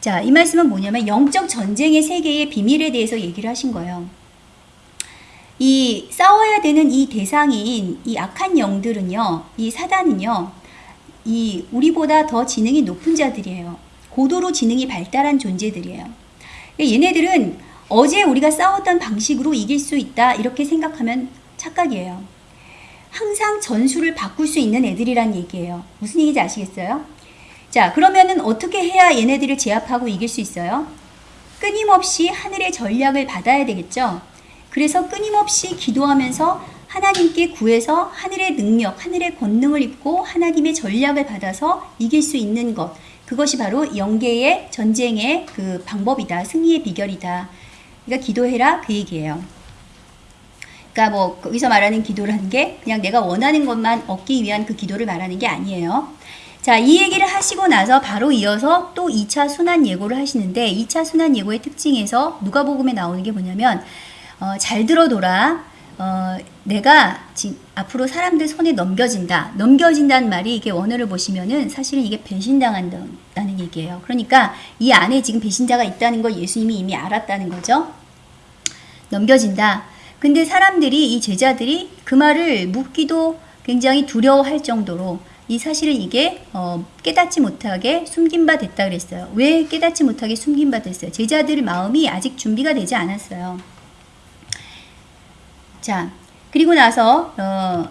자, 이 말씀은 뭐냐면 영적 전쟁의 세계의 비밀에 대해서 얘기를 하신 거예요. 이 싸워야 되는 이 대상인 이 악한 영들은요, 이 사단은요, 이 우리보다 더 지능이 높은 자들이에요. 고도로 지능이 발달한 존재들이에요. 얘네들은 어제 우리가 싸웠던 방식으로 이길 수 있다 이렇게 생각하면 착각이에요. 항상 전술을 바꿀 수 있는 애들이란 얘기예요. 무슨 얘기인지 아시겠어요? 자, 그러면은 어떻게 해야 얘네들을 제압하고 이길 수 있어요? 끊임없이 하늘의 전략을 받아야 되겠죠? 그래서 끊임없이 기도하면서 하나님께 구해서 하늘의 능력, 하늘의 권능을 입고 하나님의 전략을 받아서 이길 수 있는 것. 그것이 바로 영계의 전쟁의 그 방법이다. 승리의 비결이다. 그러니까 기도해라 그 얘기예요. 그러니까 뭐 거기서 말하는 기도라는 게 그냥 내가 원하는 것만 얻기 위한 그 기도를 말하는 게 아니에요. 자, 이 얘기를 하시고 나서 바로 이어서 또 2차 순환 예고를 하시는데 2차 순환 예고의 특징에서 누가복음에 나오는 게 뭐냐면 어, 잘 들어둬라. 어, 내가 지, 앞으로 사람들 손에 넘겨진다. 넘겨진다는 말이 이게 원어를 보시면은 사실은 이게 배신당한다는 얘기예요. 그러니까 이 안에 지금 배신자가 있다는 걸 예수님이 이미 알았다는 거죠. 넘겨진다. 근데 사람들이 이 제자들이 그 말을 묻기도 굉장히 두려워할 정도로 이 사실은 이게 어, 깨닫지 못하게 숨긴 바 됐다 그랬어요. 왜 깨닫지 못하게 숨긴 바 됐어요? 제자들 마음이 아직 준비가 되지 않았어요. 자, 그리고 나서 어,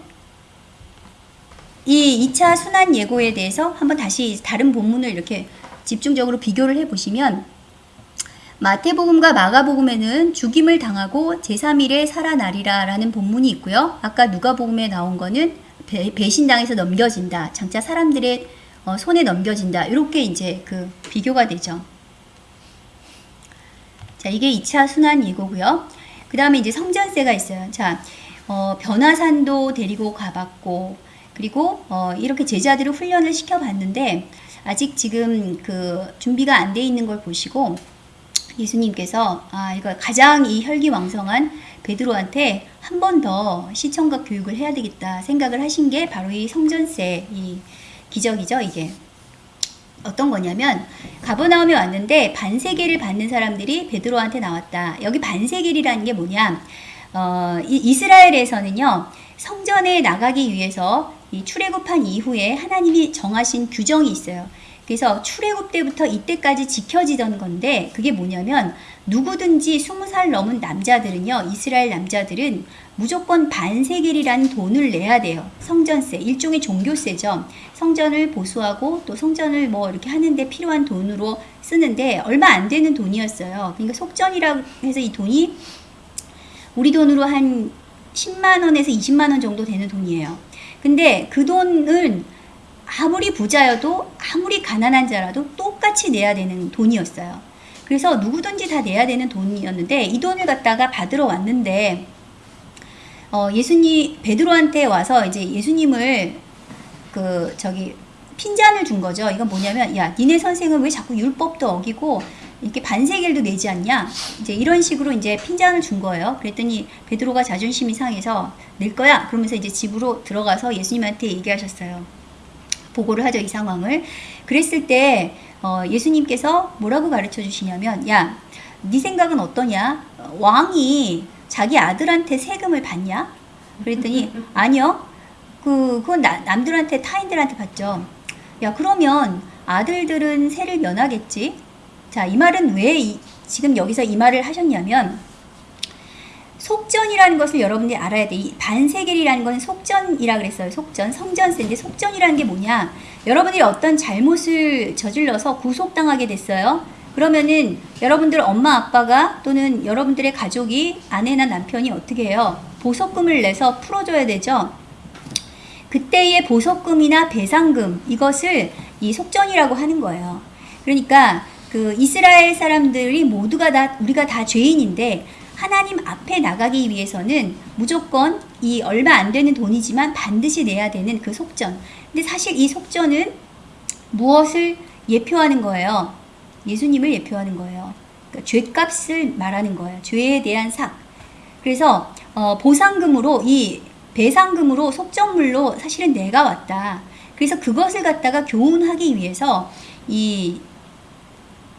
이 2차 순환 예고에 대해서 한번 다시 다른 본문을 이렇게 집중적으로 비교를 해 보시면 마태복음과 마가복음에는 죽임을 당하고 제3일에 살아나리라 라는 본문이 있고요. 아까 누가복음에 나온 거는 배, 배신당해서 넘겨진다. 장차 사람들의 어, 손에 넘겨진다. 이렇게 이제 그 비교가 되죠. 자, 이게 2차 순환 예고고요. 그 다음에 이제 성전세가 있어요. 자, 어, 변화산도 데리고 가봤고, 그리고 어, 이렇게 제자들을 훈련을 시켜봤는데, 아직 지금 그 준비가 안 돼 있는 걸 보시고, 예수님께서 아 이거 가장 이 혈기왕성한 베드로한테 한 번 더 시청각 교육을 해야 되겠다 생각을 하신 게 바로 이 성전세 이 기적이죠 이게. 어떤 거냐면 가버나움에 왔는데 반세계를 받는 사람들이 베드로한테 나왔다. 여기 반세계이라는 게 뭐냐? 어, 이, 이스라엘에서는요 성전에 나가기 위해서 이 출애굽한 이후에 하나님이 정하신 규정이 있어요. 그래서 출애굽 때부터 이때까지 지켜지던 건데 그게 뭐냐면 누구든지 20살 넘은 남자들은요. 이스라엘 남자들은 무조건 반세겔이라는 돈을 내야 돼요. 성전세, 일종의 종교세죠. 성전을 보수하고 또 성전을 뭐 이렇게 하는데 필요한 돈으로 쓰는데 얼마 안 되는 돈이었어요. 그러니까 속전이라고 해서 이 돈이 우리 돈으로 한 10만 원에서 20만 원 정도 되는 돈이에요. 근데 그 돈은 아무리 부자여도 아무리 가난한 자라도 똑같이 내야 되는 돈이었어요. 그래서 누구든지 다 내야 되는 돈이었는데 이 돈을 갖다가 받으러 왔는데 어, 예수님 베드로한테 와서 이제 예수님을 그 저기 핀잔을 준 거죠. 이건 뭐냐면 야 니네 선생은 왜 자꾸 율법도 어기고 이렇게 반세겔도 내지 않냐? 이제 이런 식으로 이제 핀잔을 준 거예요. 그랬더니 베드로가 자존심이 상해서 낼 거야. 그러면서 이제 집으로 들어가서 예수님한테 얘기하셨어요. 보고를 하죠, 이 상황을. 그랬을 때 어, 예수님께서 뭐라고 가르쳐 주시냐면 야, 네 생각은 어떠냐? 왕이 자기 아들한테 세금을 받냐? 그랬더니 아니요. 그 그건 나, 남들한테 타인들한테 받죠. 야, 그러면 아들들은 세를 면하겠지? 자, 이 말은 왜 이, 지금 여기서 이 말을 하셨냐면 속전이라는 것을 여러분들이 알아야 돼. 이 반세겔이라는 건 속전이라 그랬어요. 속전, 성전세인데 속전이라는 게 뭐냐? 여러분들이 어떤 잘못을 저질러서 구속당하게 됐어요. 그러면은 여러분들 엄마 아빠가 또는 여러분들의 가족이 아내나 남편이 어떻게 해요? 보석금을 내서 풀어줘야 되죠. 그때의 보석금이나 배상금 이것을 이 속전이라고 하는 거예요. 그러니까 그 이스라엘 사람들이 모두가 다 우리가 다 죄인인데 하나님 앞에 나가기 위해서는 무조건 이 얼마 안 되는 돈이지만 반드시 내야 되는 그 속전. 근데 사실 이 속전은 무엇을 예표하는 거예요? 예수님을 예표하는 거예요. 그러니까 죄값을 말하는 거예요. 죄에 대한 삭. 그래서 어, 보상금으로 이 배상금으로 속전물로 사실은 내가 왔다. 그래서 그것을 갖다가 교훈하기 위해서 이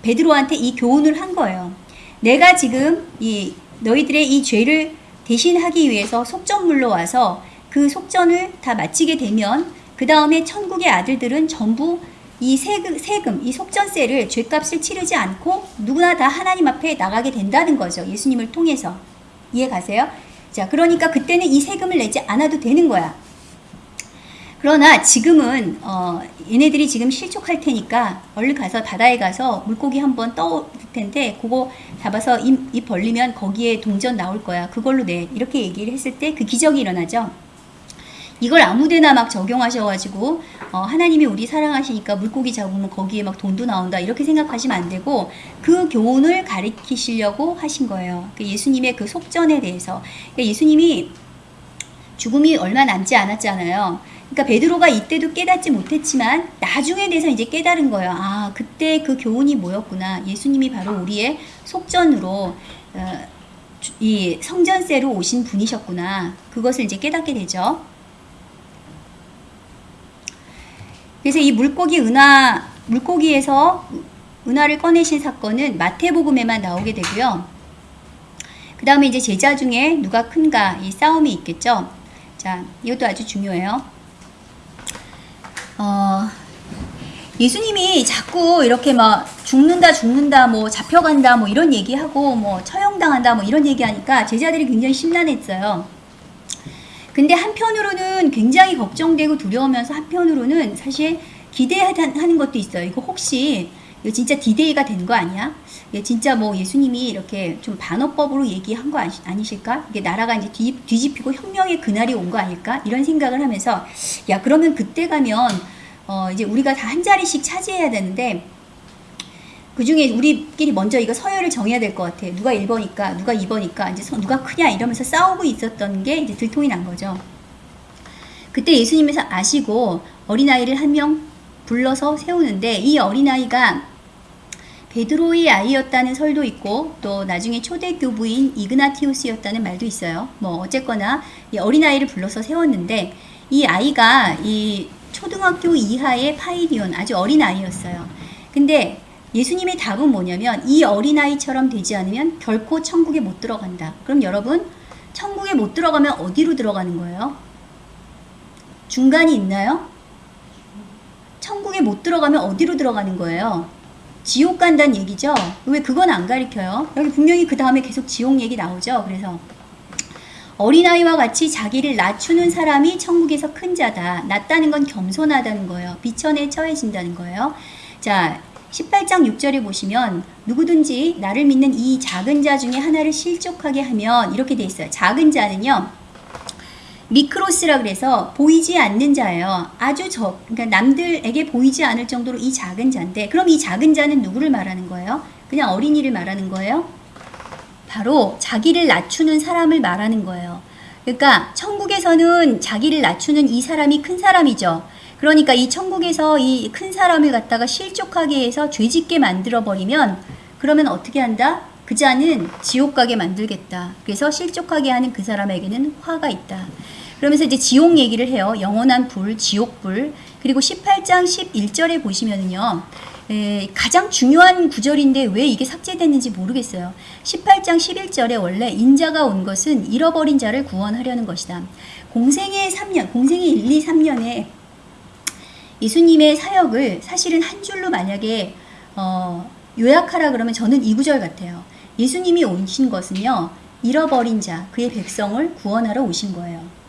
베드로한테 이 교훈을 한 거예요. 내가 지금 이 너희들의 이 죄를 대신하기 위해서 속전물로 와서 그 속전을 다 마치게 되면 그 다음에 천국의 아들들은 전부 이 세금, 세금, 이 속전세를 죄값을 치르지 않고 누구나 다 하나님 앞에 나가게 된다는 거죠. 예수님을 통해서. 이해 가세요? 자, 그러니까 그때는 이 세금을 내지 않아도 되는 거야. 그러나 지금은 어, 얘네들이 지금 실족할 테니까 얼른 가서 바다에 가서 물고기 한번 떠올 텐데 그거 잡아서 입, 입 벌리면 거기에 동전 나올 거야. 그걸로 내. 이렇게 얘기를 했을 때 그 기적이 일어나죠. 이걸 아무데나 막 적용하셔가지고 어, 하나님이 우리 사랑하시니까 물고기 잡으면 거기에 막 돈도 나온다 이렇게 생각하시면 안 되고 그 교훈을 가르치시려고 하신 거예요. 그 예수님의 그 속전에 대해서 그러니까 예수님이 죽음이 얼마 남지 않았잖아요. 그러니까 베드로가 이때도 깨닫지 못했지만 나중에 돼서 이제 깨달은 거예요. 아 그때 그 교훈이 뭐였구나. 예수님이 바로 우리의 속전으로 어, 이 성전세로 오신 분이셨구나. 그것을 이제 깨닫게 되죠. 그래서 이 물고기 은하 물고기에서 은하를 꺼내신 사건은 마태복음에만 나오게 되고요. 그 다음에 이제 제자 중에 누가 큰가 이 싸움이 있겠죠. 자, 이것도 아주 중요해요. 어, 예수님이 자꾸 이렇게 막 죽는다 죽는다 뭐 잡혀간다 뭐 이런 얘기하고 뭐 처형당한다 뭐 이런 얘기하니까 제자들이 굉장히 심란했어요. 근데 한편으로는 굉장히 걱정되고 두려우면서 한편으로는 사실 기대하는 것도 있어요. 이거 혹시 이거 진짜 디데이가 된 거 아니야? 이게 진짜 뭐 예수님이 이렇게 좀 반어법으로 얘기한 거 아니, 실까 이게 나라가 이제 뒤, 뒤집히고 혁명의 그날이 온 거 아닐까? 이런 생각을 하면서 야 그러면 그때 가면 어 이제 우리가 다 한 자리씩 차지해야 되는데 그 중에 우리끼리 먼저 이거 서열을 정해야 될 것 같아. 누가 1번이니까, 누가 2번이니까, 이제 누가 크냐 이러면서 싸우고 있었던 게 이제 들통이 난 거죠. 그때 예수님께서 아시고 어린아이를 한 명 불러서 세우는데 이 어린아이가 베드로의 아이였다는 설도 있고 또 나중에 초대 교부인 이그나티우스였다는 말도 있어요. 뭐 어쨌거나 이 어린아이를 불러서 세웠는데 이 아이가 이 초등학교 이하의 파이디온 아주 어린 아이였어요. 근데 예수님의 답은 뭐냐면 이 어린아이처럼 되지 않으면 결코 천국에 못 들어간다. 그럼 여러분 천국에 못 들어가면 어디로 들어가는 거예요? 중간이 있나요? 천국에 못 들어가면 어디로 들어가는 거예요? 지옥 간다는 얘기죠? 왜 그건 안 가리켜요? 여기 분명히 그 다음에 계속 지옥 얘기 나오죠? 그래서 어린아이와 같이 자기를 낮추는 사람이 천국에서 큰 자다. 낮다는 건 겸손하다는 거예요. 비천에 처해진다는 거예요. 자, 18장 6절에 보시면 누구든지 나를 믿는 이 작은 자 중에 하나를 실족하게 하면 이렇게 돼 있어요. 작은 자는요. 미크로스라 그래서 보이지 않는 자예요. 아주 적, 그러니까 남들에게 보이지 않을 정도로 이 작은 자인데, 그럼 이 작은 자는 누구를 말하는 거예요? 그냥 어린이를 말하는 거예요? 바로 자기를 낮추는 사람을 말하는 거예요. 그러니까 천국에서는 자기를 낮추는 이 사람이 큰 사람이죠. 그러니까 이 천국에서 이 큰 사람을 갖다가 실족하게 해서 죄짓게 만들어 버리면 그러면 어떻게 한다? 그 자는 지옥 가게 만들겠다. 그래서 실족하게 하는 그 사람에게는 화가 있다. 그러면서 이제 지옥 얘기를 해요. 영원한 불, 지옥불. 그리고 18장 11절에 보시면은요. 에, 가장 중요한 구절인데 왜 이게 삭제됐는지 모르겠어요. 18장 11절에 원래 인자가 온 것은 잃어버린 자를 구원하려는 것이다. 공생의 3년, 공생의 1, 2, 3년에 예수님의 사역을 사실은 한 줄로 만약에 어, 요약하라 그러면 저는 이 구절 같아요. 예수님이 오신 것은요. 잃어버린 자, 그의 백성을 구원하러 오신 거예요.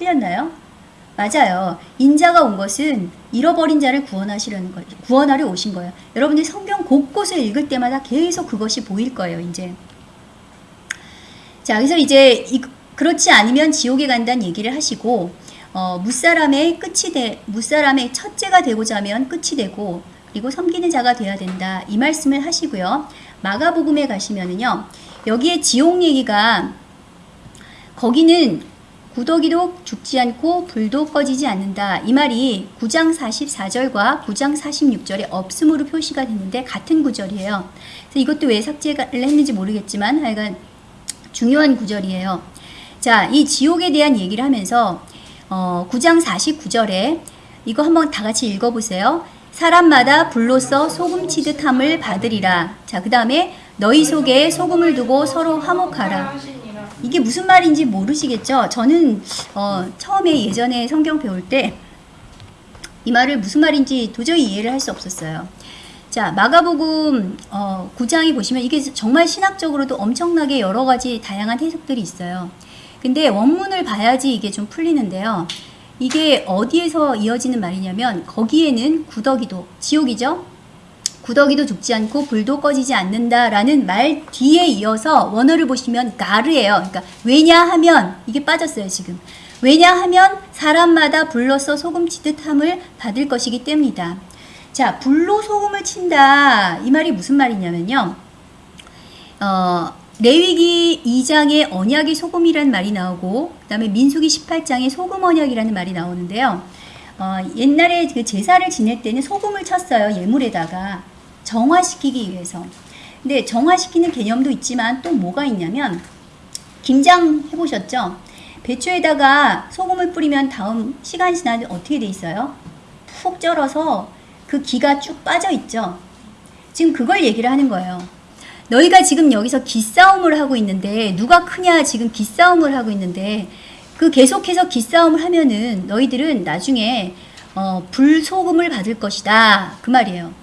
틀렸나요? 맞아요. 인자가 온 것은 잃어버린 자를 구원하시려는 거, 구원하려 오신 거예요. 여러분들 성경 곳곳을 읽을 때마다 계속 그것이 보일 거예요, 이제. 자, 그래서 이제 이, 그렇지 않으면 지옥에 간다는 얘기를 하시고, 어, 무사람의 끝이 돼, 무사람의 첫째가 되고자 하면 끝이 되고, 그리고 섬기는 자가 돼야 된다. 이 말씀을 하시고요. 마가복음에 가시면은요. 여기에 지옥 얘기가 거기는 구더기도 죽지 않고 불도 꺼지지 않는다. 이 말이 9장 44절과 9장 46절에 없음으로 표시가 됐는데 같은 구절이에요. 그래서 이것도 왜 삭제를 했는지 모르겠지만 하여간 중요한 구절이에요. 자, 이 지옥에 대한 얘기를 하면서 어, 9장 49절에 이거 한번 다 같이 읽어보세요. 사람마다 불로써 소금 치듯함을 받으리라. 자, 그 다음에 너희 속에 소금을 두고 서로 화목하라. 이게 무슨 말인지 모르시겠죠? 저는 어, 처음에 예전에 성경 배울 때 이 말을 무슨 말인지 도저히 이해를 할 수 없었어요. 자, 마가복음 어, 9장에 보시면 이게 정말 신학적으로도 엄청나게 여러 가지 다양한 해석들이 있어요. 근데 원문을 봐야지 이게 좀 풀리는데요. 이게 어디에서 이어지는 말이냐면 거기에는 구더기도 지옥이죠. 구더기도 죽지 않고 불도 꺼지지 않는다라는 말 뒤에 이어서 원어를 보시면 가르예요. 그러니까 왜냐하면 이게 빠졌어요 지금. 왜냐하면 사람마다 불로써 소금 치듯 함을 받을 것이기 때문이다. 자, 불로 소금을 친다. 이 말이 무슨 말이냐면요. 어, 레위기 2장에 언약의 소금이라는 말이 나오고 그 다음에 민수기 18장에 소금 언약이라는 말이 나오는데요. 어, 옛날에 그 제사를 지낼 때는 소금을 쳤어요. 예물에다가 정화시키기 위해서. 근데 정화시키는 개념도 있지만 또 뭐가 있냐면 김장 해보셨죠? 배추에다가 소금을 뿌리면 다음 시간 지나면 어떻게 돼 있어요? 푹 쩔어서 그 기가 쭉 빠져 있죠. 지금 그걸 얘기를 하는 거예요. 너희가 지금 여기서 기싸움을 하고 있는데 누가 크냐 지금 기싸움을 하고 있는데 그 계속해서 기싸움을 하면은 너희들은 나중에 어, 불소금을 받을 것이다 그 말이에요.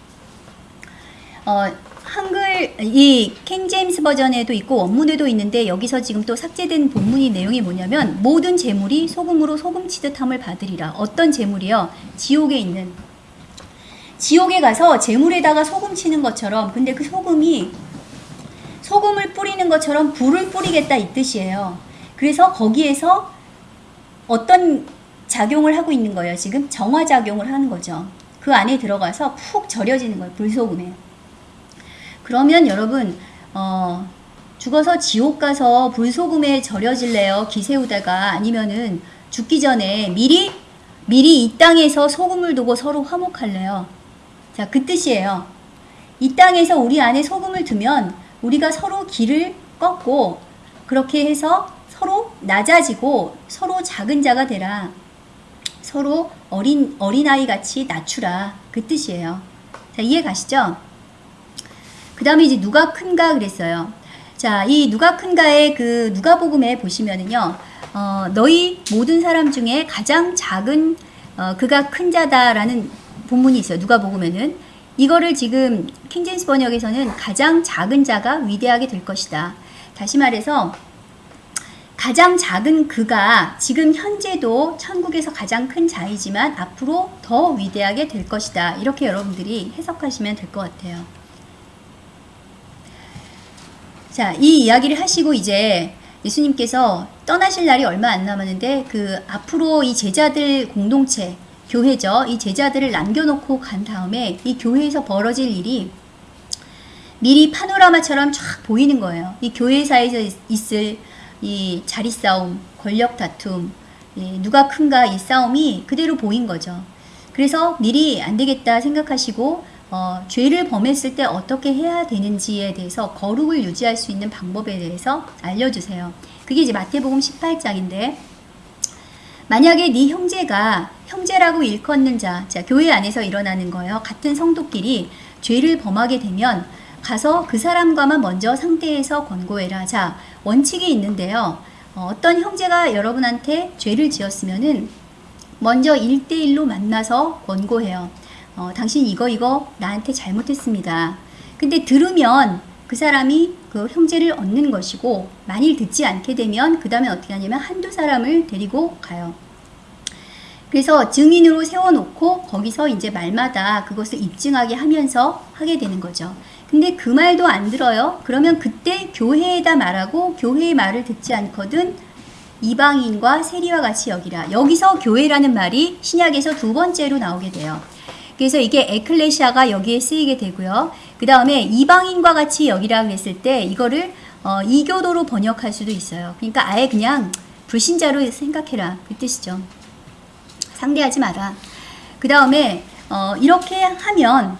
어, 한글 이 킹 제임스 버전에도 있고 원문에도 있는데 여기서 지금 또 삭제된 본문이 내용이 뭐냐면 모든 재물이 소금으로 소금 치듯함을 받으리라. 어떤 재물이요? 지옥에 있는 지옥에 가서 재물에다가 소금 치는 것처럼 근데 그 소금이 소금을 뿌리는 것처럼 불을 뿌리겠다 이 뜻이에요. 그래서 거기에서 어떤 작용을 하고 있는 거예요. 지금 정화 작용을 하는 거죠. 그 안에 들어가서 푹 절여지는 거예요. 불소금에. 그러면 여러분 어, 죽어서 지옥 가서 불소금에 절여질래요? 기세우다가 아니면은 죽기 전에 미리 미리 이 땅에서 소금을 두고 서로 화목할래요? 자, 그 뜻이에요. 이 땅에서 우리 안에 소금을 두면 우리가 서로 길을 꺾고 그렇게 해서 서로 낮아지고 서로 작은 자가 되라. 서로 어린 어린아이 같이 낮추라. 그 뜻이에요. 자, 이해 가시죠? 그 다음에 이제 누가 큰가 그랬어요. 자, 이 누가 큰가의 그 누가복음에 보시면은요. 어, 너희 모든 사람 중에 가장 작은 어, 그가 큰 자다라는 본문이 있어요. 누가복음에는 이거를 지금 킹제임스 번역에서는 가장 작은 자가 위대하게 될 것이다. 다시 말해서 가장 작은 그가 지금 현재도 천국에서 가장 큰 자이지만 앞으로 더 위대하게 될 것이다. 이렇게 여러분들이 해석하시면 될 것 같아요. 자, 이 이야기를 하시고 이제 예수님께서 떠나실 날이 얼마 안 남았는데 그 앞으로 이 제자들 공동체 교회죠. 이 제자들을 남겨놓고 간 다음에 이 교회에서 벌어질 일이 미리 파노라마처럼 쫙 보이는 거예요. 이 교회사에서 있을 이 자리 싸움, 권력 다툼, 누가 큰가 이 싸움이 그대로 보인 거죠. 그래서 미리 안 되겠다 생각하시고 어, 죄를 범했을 때 어떻게 해야 되는지에 대해서 거룩을 유지할 수 있는 방법에 대해서 알려주세요. 그게 이제 마태복음 18장인데 만약에 네 형제가 형제라고 일컫는 자, 자 교회 안에서 일어나는 거예요. 같은 성도끼리 죄를 범하게 되면 가서 그 사람과만 먼저 상대해서 권고해라. 자 원칙이 있는데요. 어, 어떤 형제가 여러분한테 죄를 지었으면은 먼저 1대1로 만나서 권고해요. 어, 당신 이거 이거 나한테 잘못했습니다. 근데 들으면 그 사람이 그 형제를 얻는 것이고 만일 듣지 않게 되면 그 다음에 어떻게 하냐면 한두 사람을 데리고 가요. 그래서 증인으로 세워놓고 거기서 이제 말마다 그것을 입증하게 하면서 하게 되는 거죠. 근데 그 말도 안 들어요. 그러면 그때 교회에다 말하고 교회의 말을 듣지 않거든 이방인과 세리와 같이 여기라. 여기서 교회라는 말이 신약에서 두 번째로 나오게 돼요. 그래서 이게 에클레시아가 여기에 쓰이게 되고요. 그 다음에 이방인과 같이 여기라 그랬을 때 이거를 어, 이교도로 번역할 수도 있어요. 그러니까 아예 그냥 불신자로 생각해라 그 뜻이죠. 상대하지 마라. 그 다음에 어, 이렇게 하면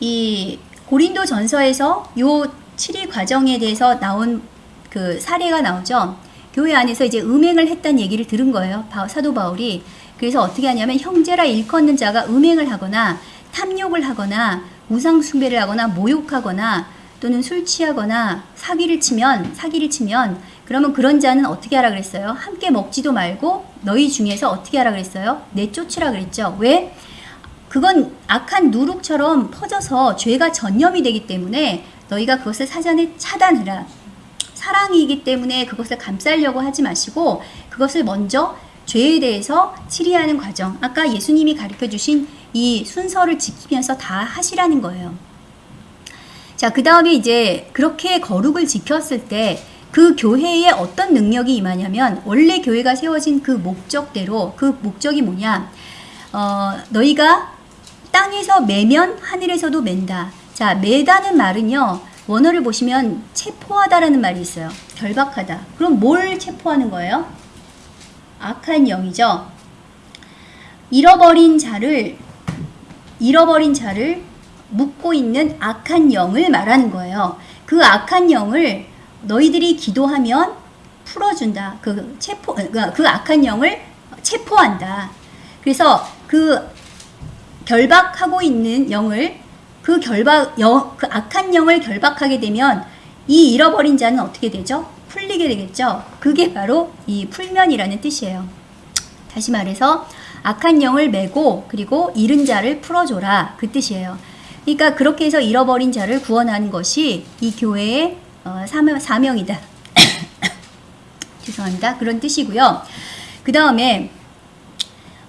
이 고린도 전서에서 요 7일 과정에 대해서 나온 그 사례가 나오죠. 교회 안에서 이제 음행을 했다는 얘기를 들은 거예요. 사도 바울이. 그래서 어떻게 하냐면 형제라 일컫는 자가 음행을 하거나 탐욕을 하거나 우상 숭배를 하거나 모욕하거나 또는 술 취하거나 사기를 치면 사기를 치면 그러면 그런 자는 어떻게 하라 그랬어요? 함께 먹지도 말고 너희 중에서 어떻게 하라 그랬어요? 내쫓으라 그랬죠. 왜? 그건 악한 누룩처럼 퍼져서 죄가 전염이 되기 때문에 너희가 그것을 사전에 차단해라. 사랑이기 때문에 그것을 감싸려고 하지 마시고 그것을 먼저 죄에 대해서 치리하는 과정. 아까 예수님이 가르쳐 주신 이 순서를 지키면서 다 하시라는 거예요. 자, 그 다음에 이제 그렇게 거룩을 지켰을 때 그 교회에 어떤 능력이 임하냐면 원래 교회가 세워진 그 목적대로 그 목적이 뭐냐? 어, 너희가 땅에서 매면 하늘에서도 맨다. 자, 매다는 말은요. 원어를 보시면 체포하다라는 말이 있어요. 결박하다. 그럼 뭘 체포하는 거예요? 악한 영이죠. 잃어버린 자를 잃어버린 자를 묻고 있는 악한 영을 말하는 거예요. 그 악한 영을 너희들이 기도하면 풀어준다. 그 체포 그, 그 악한 영을 체포한다. 그래서 그 결박하고 있는 영을 그 결박 영, 그 악한 영을 결박하게 되면 이 잃어버린 자는 어떻게 되죠? 풀리게 되겠죠. 그게 바로 이 풀면이라는 뜻이에요. 다시 말해서 악한 영을 메고 그리고 잃은 자를 풀어줘라 그 뜻이에요. 그러니까 그렇게 해서 잃어버린 자를 구원하는 것이 이 교회의 어, 사명, 사명이다. 죄송합니다. 그런 뜻이고요. 그 다음에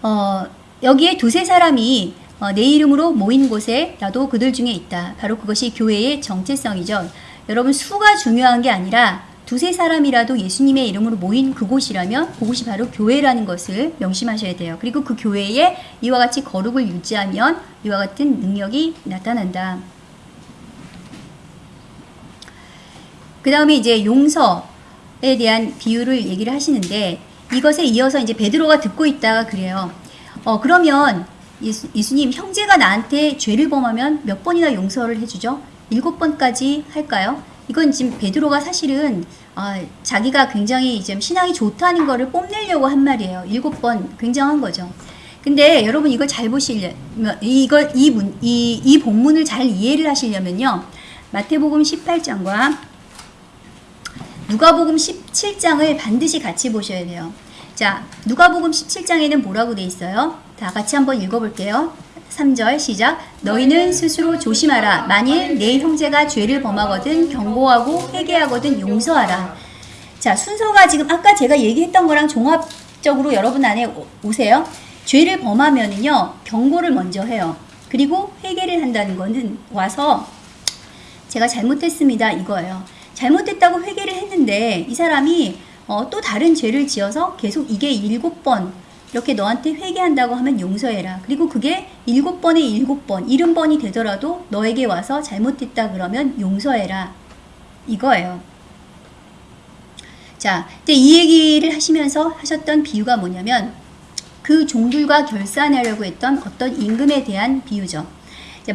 어, 여기에 두세 사람이 어, 내 이름으로 모인 곳에 나도 그들 중에 있다. 바로 그것이 교회의 정체성이죠. 여러분 수가 중요한 게 아니라 두세 사람이라도 예수님의 이름으로 모인 그곳이라면 그곳이 바로 교회라는 것을 명심하셔야 돼요. 그리고 그 교회에 이와 같이 거룩을 유지하면 이와 같은 능력이 나타난다. 그 다음에 이제 용서에 대한 비유를 얘기를 하시는데 이것에 이어서 이제 베드로가 듣고 있다가 그래요. 어, 그러면 예수, 예수님 형제가 나한테 죄를 범하면 몇 번이나 용서를 해주죠? 일곱 번까지 할까요? 이건 지금 베드로가 사실은 아, 자기가 굉장히 좀 신앙이 좋다는 거를 뽐내려고 한 말이에요. 일곱 번 굉장한 거죠. 근데 여러분 이걸 잘 보시려 이걸 이, 문, 이, 이 본문을 잘 이해를 하시려면요. 마태복음 18장과 누가복음 17장을 반드시 같이 보셔야 돼요. 자, 누가복음 17장에는 뭐라고 돼 있어요? 다 같이 한번 읽어 볼게요. 3절 시작. 너희는 스스로 조심하라. 만일 내 형제가 죄를 범하거든 경고하고 회개하거든 용서하라. 자, 순서가 지금 아까 제가 얘기했던 거랑 종합적으로 여러분 안에 오세요. 죄를 범하면은요, 경고를 먼저 해요. 그리고 회개를 한다는 거는 와서 제가 잘못했습니다. 이거예요. 잘못했다고 회개를 했는데 이 사람이 어, 또 다른 죄를 지어서 계속 이게 일곱 번 이렇게 너한테 회개한다고 하면 용서해라. 그리고 그게 일곱 번에 일곱 번, 일흔 번이 되더라도 너에게 와서 잘못했다 그러면 용서해라. 이거예요. 자, 이 얘기를 하시면서 하셨던 비유가 뭐냐면 그 종들과 결산하려고 했던 어떤 임금에 대한 비유죠.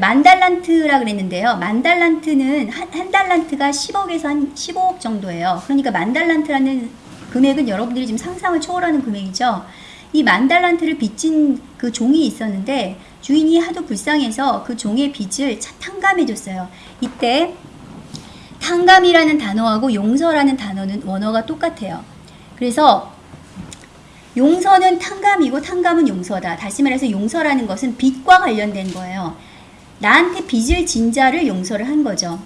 만달란트라 그랬는데요. 만달란트는 한, 한 달란트가 10억에서 한 15억 정도예요. 그러니까 만달란트라는 금액은 여러분들이 지금 상상을 초월하는 금액이죠. 이 만 달란트를 빚진 그 종이 있었는데 주인이 하도 불쌍해서 그 종의 빚을 탕감해 줬어요. 이때 탕감이라는 단어하고 용서라는 단어는 원어가 똑같아요. 그래서 용서는 탕감이고 탕감은 용서다. 다시 말해서 용서라는 것은 빚과 관련된 거예요. 나한테 빚을 진 자를 용서를 한 거죠.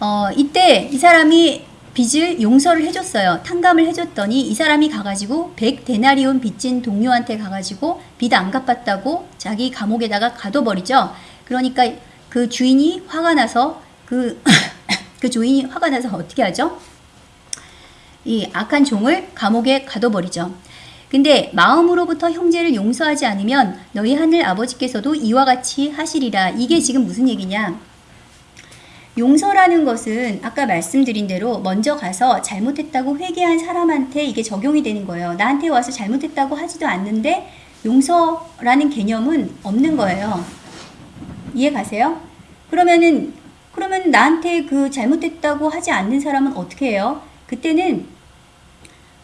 어, 이때 이 사람이 빚을 용서를 해줬어요. 탕감을 해줬더니 이 사람이 가가지고 100데나리온 빚진 동료한테 가가지고 빚 안 갚았다고 자기 감옥에다가 가둬버리죠. 그러니까 그 주인이 화가 나서 그, 그 주인이 화가 나서 어떻게 하죠? 이 악한 종을 감옥에 가둬버리죠. 근데 마음으로부터 형제를 용서하지 않으면 너희 하늘 아버지께서도 이와 같이 하시리라. 이게 지금 무슨 얘기냐? 용서라는 것은 아까 말씀드린 대로 먼저 가서 잘못했다고 회개한 사람한테 이게 적용이 되는 거예요. 나한테 와서 잘못했다고 하지도 않는데 용서라는 개념은 없는 거예요. 이해 가세요? 그러면은 그러면 나한테 그 잘못했다고 하지 않는 사람은 어떻게 해요? 그때는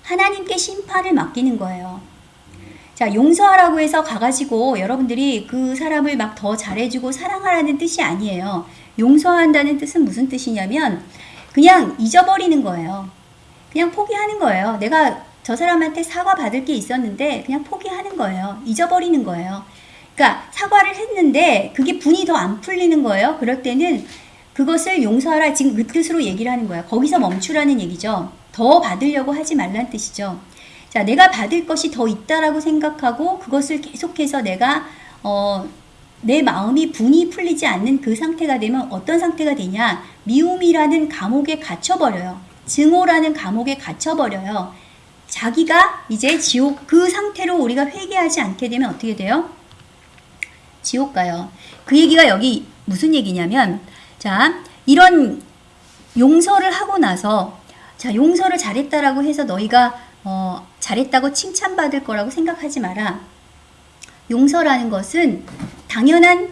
하나님께 심판을 맡기는 거예요. 자, 용서하라고 해서 가가지고 여러분들이 그 사람을 막 더 잘해주고 사랑하라는 뜻이 아니에요. 용서한다는 뜻은 무슨 뜻이냐면 그냥 잊어버리는 거예요. 그냥 포기하는 거예요. 내가 저 사람한테 사과 받을 게 있었는데 그냥 포기하는 거예요. 잊어버리는 거예요. 그러니까 사과를 했는데 그게 분이 더 안 풀리는 거예요. 그럴 때는 그것을 용서하라 지금 그 뜻으로 얘기를 하는 거예요. 거기서 멈추라는 얘기죠. 더 받으려고 하지 말란 뜻이죠. 자, 내가 받을 것이 더 있다라고 생각하고 그것을 계속해서 내가 어, 내 마음이 분이 풀리지 않는 그 상태가 되면 어떤 상태가 되냐? 미움이라는 감옥에 갇혀버려요. 증오라는 감옥에 갇혀버려요. 자기가 이제 지옥 그 상태로 우리가 회개하지 않게 되면 어떻게 돼요? 지옥 가요. 그 얘기가 여기 무슨 얘기냐면 자, 이런 용서를 하고 나서 자, 용서를 잘했다라고 해서 너희가 어, 잘했다고 칭찬받을 거라고 생각하지 마라. 용서라는 것은 당연한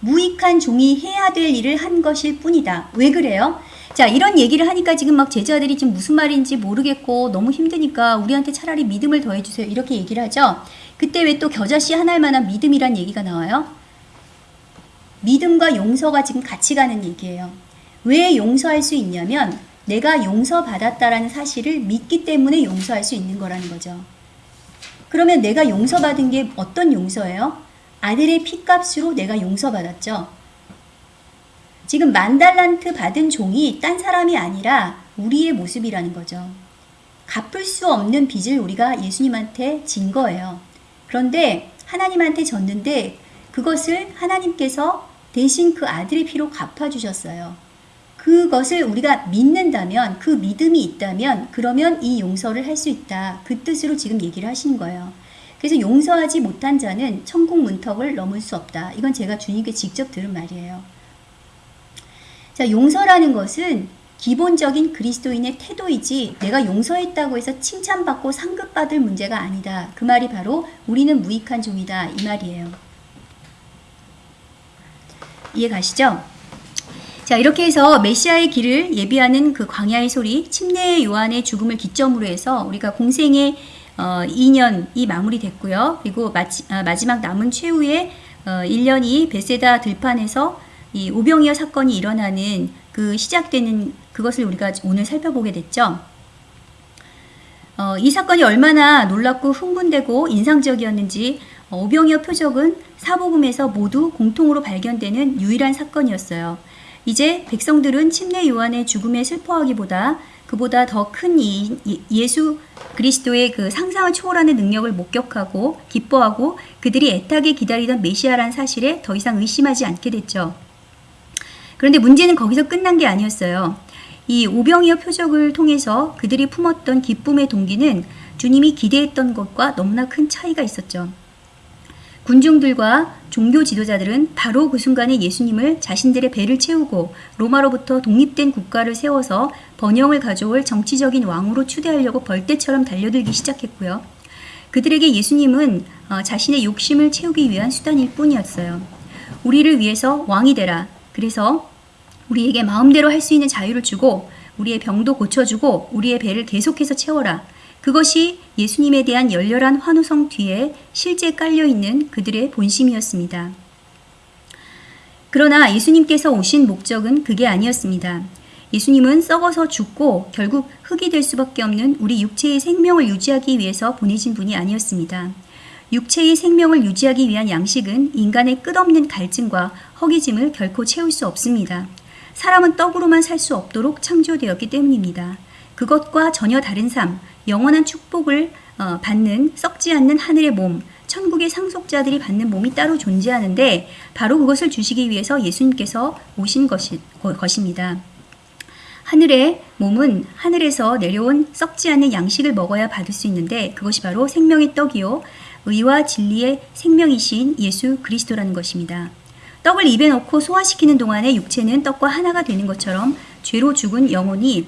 무익한 종이 해야 될 일을 한 것일 뿐이다. 왜 그래요? 자, 이런 얘기를 하니까 지금 막 제자들이 지금 무슨 말인지 모르겠고 너무 힘드니까 우리한테 차라리 믿음을 더해주세요. 이렇게 얘기를 하죠. 그때 왜 또 겨자씨 하나일 만한 믿음이란 얘기가 나와요? 믿음과 용서가 지금 같이 가는 얘기예요. 왜 용서할 수 있냐면 내가 용서받았다라는 사실을 믿기 때문에 용서할 수 있는 거라는 거죠. 그러면 내가 용서받은 게 어떤 용서예요? 아들의 피값으로 내가 용서받았죠. 지금 만 달란트 받은 종이 딴 사람이 아니라 우리의 모습이라는 거죠. 갚을 수 없는 빚을 우리가 예수님한테 진 거예요. 그런데 하나님한테 졌는데 그것을 하나님께서 대신 그 아들의 피로 갚아주셨어요. 그것을 우리가 믿는다면, 그 믿음이 있다면, 그러면 이 용서를 할 수 있다. 그 뜻으로 지금 얘기를 하시는 거예요. 그래서 용서하지 못한 자는 천국 문턱을 넘을 수 없다. 이건 제가 주님께 직접 들은 말이에요. 자, 용서라는 것은 기본적인 그리스도인의 태도이지 내가 용서했다고 해서 칭찬받고 상급받을 문제가 아니다. 그 말이 바로 우리는 무익한 종이다. 이 말이에요. 이해 가시죠? 자, 이렇게 해서 메시아의 길을 예비하는 그 광야의 소리, 침례의 요한의 죽음을 기점으로 해서 우리가 공생의 어, 2년이 마무리됐고요. 그리고 마지, 아, 마지막 남은 최후의 어, 1년이 베세다 들판에서 이 오병이어 사건이 일어나는 그 시작되는 그것을 우리가 오늘 살펴보게 됐죠. 어, 이 사건이 얼마나 놀랍고 흥분되고 인상적이었는지 어, 오병이어 표적은 사복음에서 모두 공통으로 발견되는 유일한 사건이었어요. 이제 백성들은 침례 요한의 죽음에 슬퍼하기보다 그보다 더 큰 예수 그리스도의 그 상상을 초월하는 능력을 목격하고 기뻐하고 그들이 애타게 기다리던 메시아란 사실에 더 이상 의심하지 않게 됐죠. 그런데 문제는 거기서 끝난 게 아니었어요. 이 오병이어 표적을 통해서 그들이 품었던 기쁨의 동기는 주님이 기대했던 것과 너무나 큰 차이가 있었죠. 군중들과 종교 지도자들은 바로 그 순간에 예수님을 자신들의 배를 채우고 로마로부터 독립된 국가를 세워서 번영을 가져올 정치적인 왕으로 추대하려고 벌떼처럼 달려들기 시작했고요. 그들에게 예수님은 어, 자신의 욕심을 채우기 위한 수단일 뿐이었어요. 우리를 위해서 왕이 되라. 그래서 우리에게 마음대로 할 수 있는 자유를 주고 우리의 병도 고쳐주고 우리의 배를 계속해서 채워라. 그것이 예수님에 대한 열렬한 환호성 뒤에 실제 깔려 있는 그들의 본심이었습니다. 그러나 예수님께서 오신 목적은 그게 아니었습니다. 예수님은 썩어서 죽고 결국 흙이 될 수밖에 없는 우리 육체의 생명을 유지하기 위해서 보내신 분이 아니었습니다. 육체의 생명을 유지하기 위한 양식은 인간의 끝없는 갈증과 허기짐을 결코 채울 수 없습니다. 사람은 떡으로만 살 수 없도록 창조되었기 때문입니다. 그것과 전혀 다른 삶, 영원한 축복을 어, 받는 썩지 않는 하늘의 몸, 천국의 상속자들이 받는 몸이 따로 존재하는데 바로 그것을 주시기 위해서 예수님께서 오신 것이, 것입니다. 하늘의 몸은 하늘에서 내려온 썩지 않는 양식을 먹어야 받을 수 있는데 그것이 바로 생명의 떡이요 의와 진리의 생명이신 예수 그리스도라는 것입니다. 떡을 입에 넣고 소화시키는 동안에 육체는 떡과 하나가 되는 것처럼 죄로 죽은 영혼이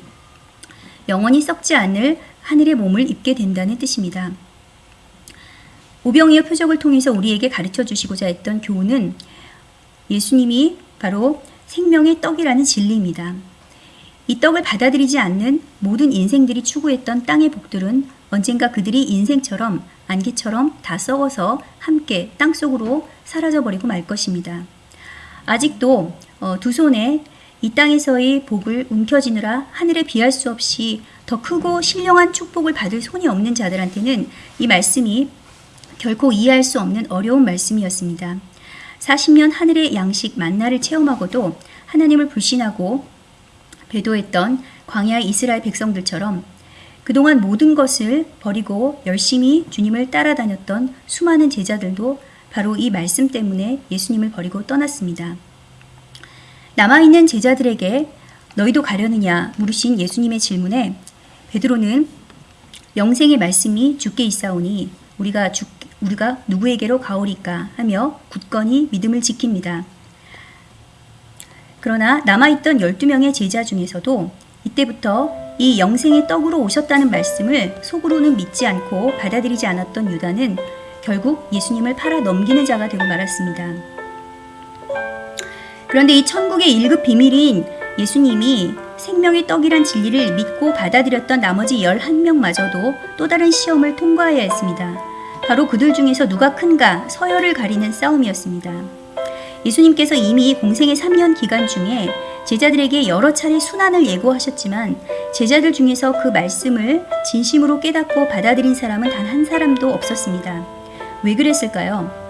영원히 썩지 않을 하늘의 몸을 입게 된다는 뜻입니다. 오병이어 표적을 통해서 우리에게 가르쳐 주시고자 했던 교훈은 예수님이 바로 생명의 떡이라는 진리입니다. 이 떡을 받아들이지 않는 모든 인생들이 추구했던 땅의 복들은 언젠가 그들이 인생처럼 안개처럼 다 썩어서 함께 땅 속으로 사라져 버리고 말 것입니다. 아직도 어, 두 손에 이 땅에서의 복을 움켜쥐느라 하늘에 비할 수 없이 더 크고 신령한 축복을 받을 손이 없는 자들한테는 이 말씀이 결코 이해할 수 없는 어려운 말씀이었습니다. 40년 하늘의 양식 만나를 체험하고도 하나님을 불신하고 배도했던 광야 이스라엘 백성들처럼 그동안 모든 것을 버리고 열심히 주님을 따라다녔던 수많은 제자들도 바로 이 말씀 때문에 예수님을 버리고 떠났습니다. 남아있는 제자들에게 너희도 가려느냐 물으신 예수님의 질문에 베드로는 영생의 말씀이 주께 있사오니 우리가 주, 우리가 누구에게로 가오리까 하며 굳건히 믿음을 지킵니다. 그러나 남아있던 12명의 제자 중에서도 이때부터 이 영생의 떡으로 오셨다는 말씀을 속으로는 믿지 않고 받아들이지 않았던 유다는 결국 예수님을 팔아 넘기는 자가 되고 말았습니다. 그런데 이 천국의 1급 비밀인 예수님이 생명의 떡이란 진리를 믿고 받아들였던 나머지 11명마저도 또 다른 시험을 통과해야 했습니다. 바로 그들 중에서 누가 큰가 서열을 가리는 싸움이었습니다. 예수님께서 이미 공생의 3년 기간 중에 제자들에게 여러 차례 순환을 예고하셨지만 제자들 중에서 그 말씀을 진심으로 깨닫고 받아들인 사람은 단 한 사람도 없었습니다. 왜 그랬을까요?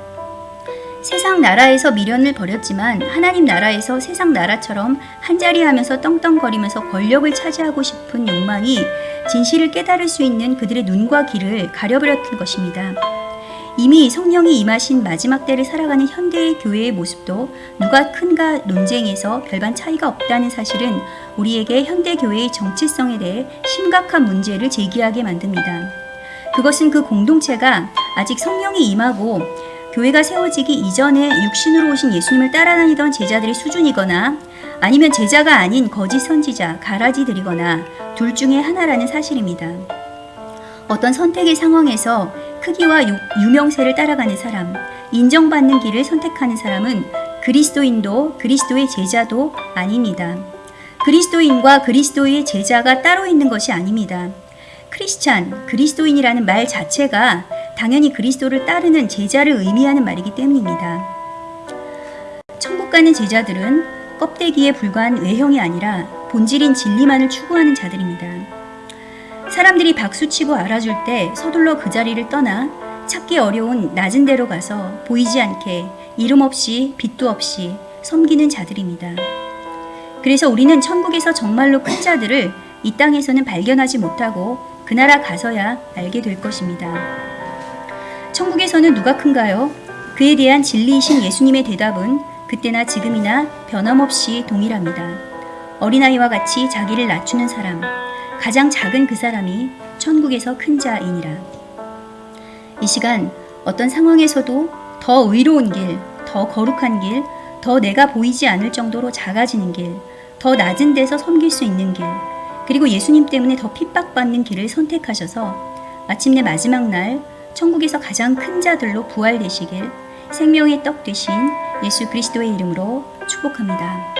세상 나라에서 미련을 버렸지만 하나님 나라에서 세상 나라처럼 한자리 하면서 떵떵거리면서 권력을 차지하고 싶은 욕망이 진실을 깨달을 수 있는 그들의 눈과 귀를 가려버렸던 것입니다. 이미 성령이 임하신 마지막 때를 살아가는 현대의 교회의 모습도 누가 큰가 논쟁에서 별반 차이가 없다는 사실은 우리에게 현대 교회의 정체성에 대해 심각한 문제를 제기하게 만듭니다. 그것은 그 공동체가 아직 성령이 임하고 교회가 세워지기 이전에 육신으로 오신 예수님을 따라다니던 제자들의 수준이거나 아니면 제자가 아닌 거짓 선지자, 가라지들이거나 둘 중에 하나라는 사실입니다. 어떤 선택의 상황에서 크기와 유, 유명세를 따라가는 사람, 인정받는 길을 선택하는 사람은 그리스도인도 그리스도의 제자도 아닙니다. 그리스도인과 그리스도의 제자가 따로 있는 것이 아닙니다. 크리스찬, 그리스도인이라는 말 자체가 당연히 그리스도를 따르는 제자를 의미하는 말이기 때문입니다. 천국 가는 제자들은 껍데기에 불과한 외형이 아니라 본질인 진리만을 추구하는 자들입니다. 사람들이 박수치고 알아줄 때 서둘러 그 자리를 떠나 찾기 어려운 낮은 데로 가서 보이지 않게 이름 없이 빛도 없이 섬기는 자들입니다. 그래서 우리는 천국에서 정말로 큰 자들을 이 땅에서는 발견하지 못하고 그 나라 가서야 알게 될 것입니다. 천국에서는 누가 큰가요? 그에 대한 진리이신 예수님의 대답은 그때나 지금이나 변함없이 동일합니다. 어린아이와 같이 자기를 낮추는 사람, 가장 작은 그 사람이 천국에서 큰 자이니라. 이 시간 어떤 상황에서도 더 의로운 길, 더 거룩한 길, 더 내가 보이지 않을 정도로 작아지는 길, 더 낮은 데서 섬길 수 있는 길, 그리고 예수님 때문에 더 핍박받는 길을 선택하셔서 마침내 마지막 날 천국에서 가장 큰 자들로 부활되시길 생명의 떡 되신 예수 그리스도의 이름으로 축복합니다.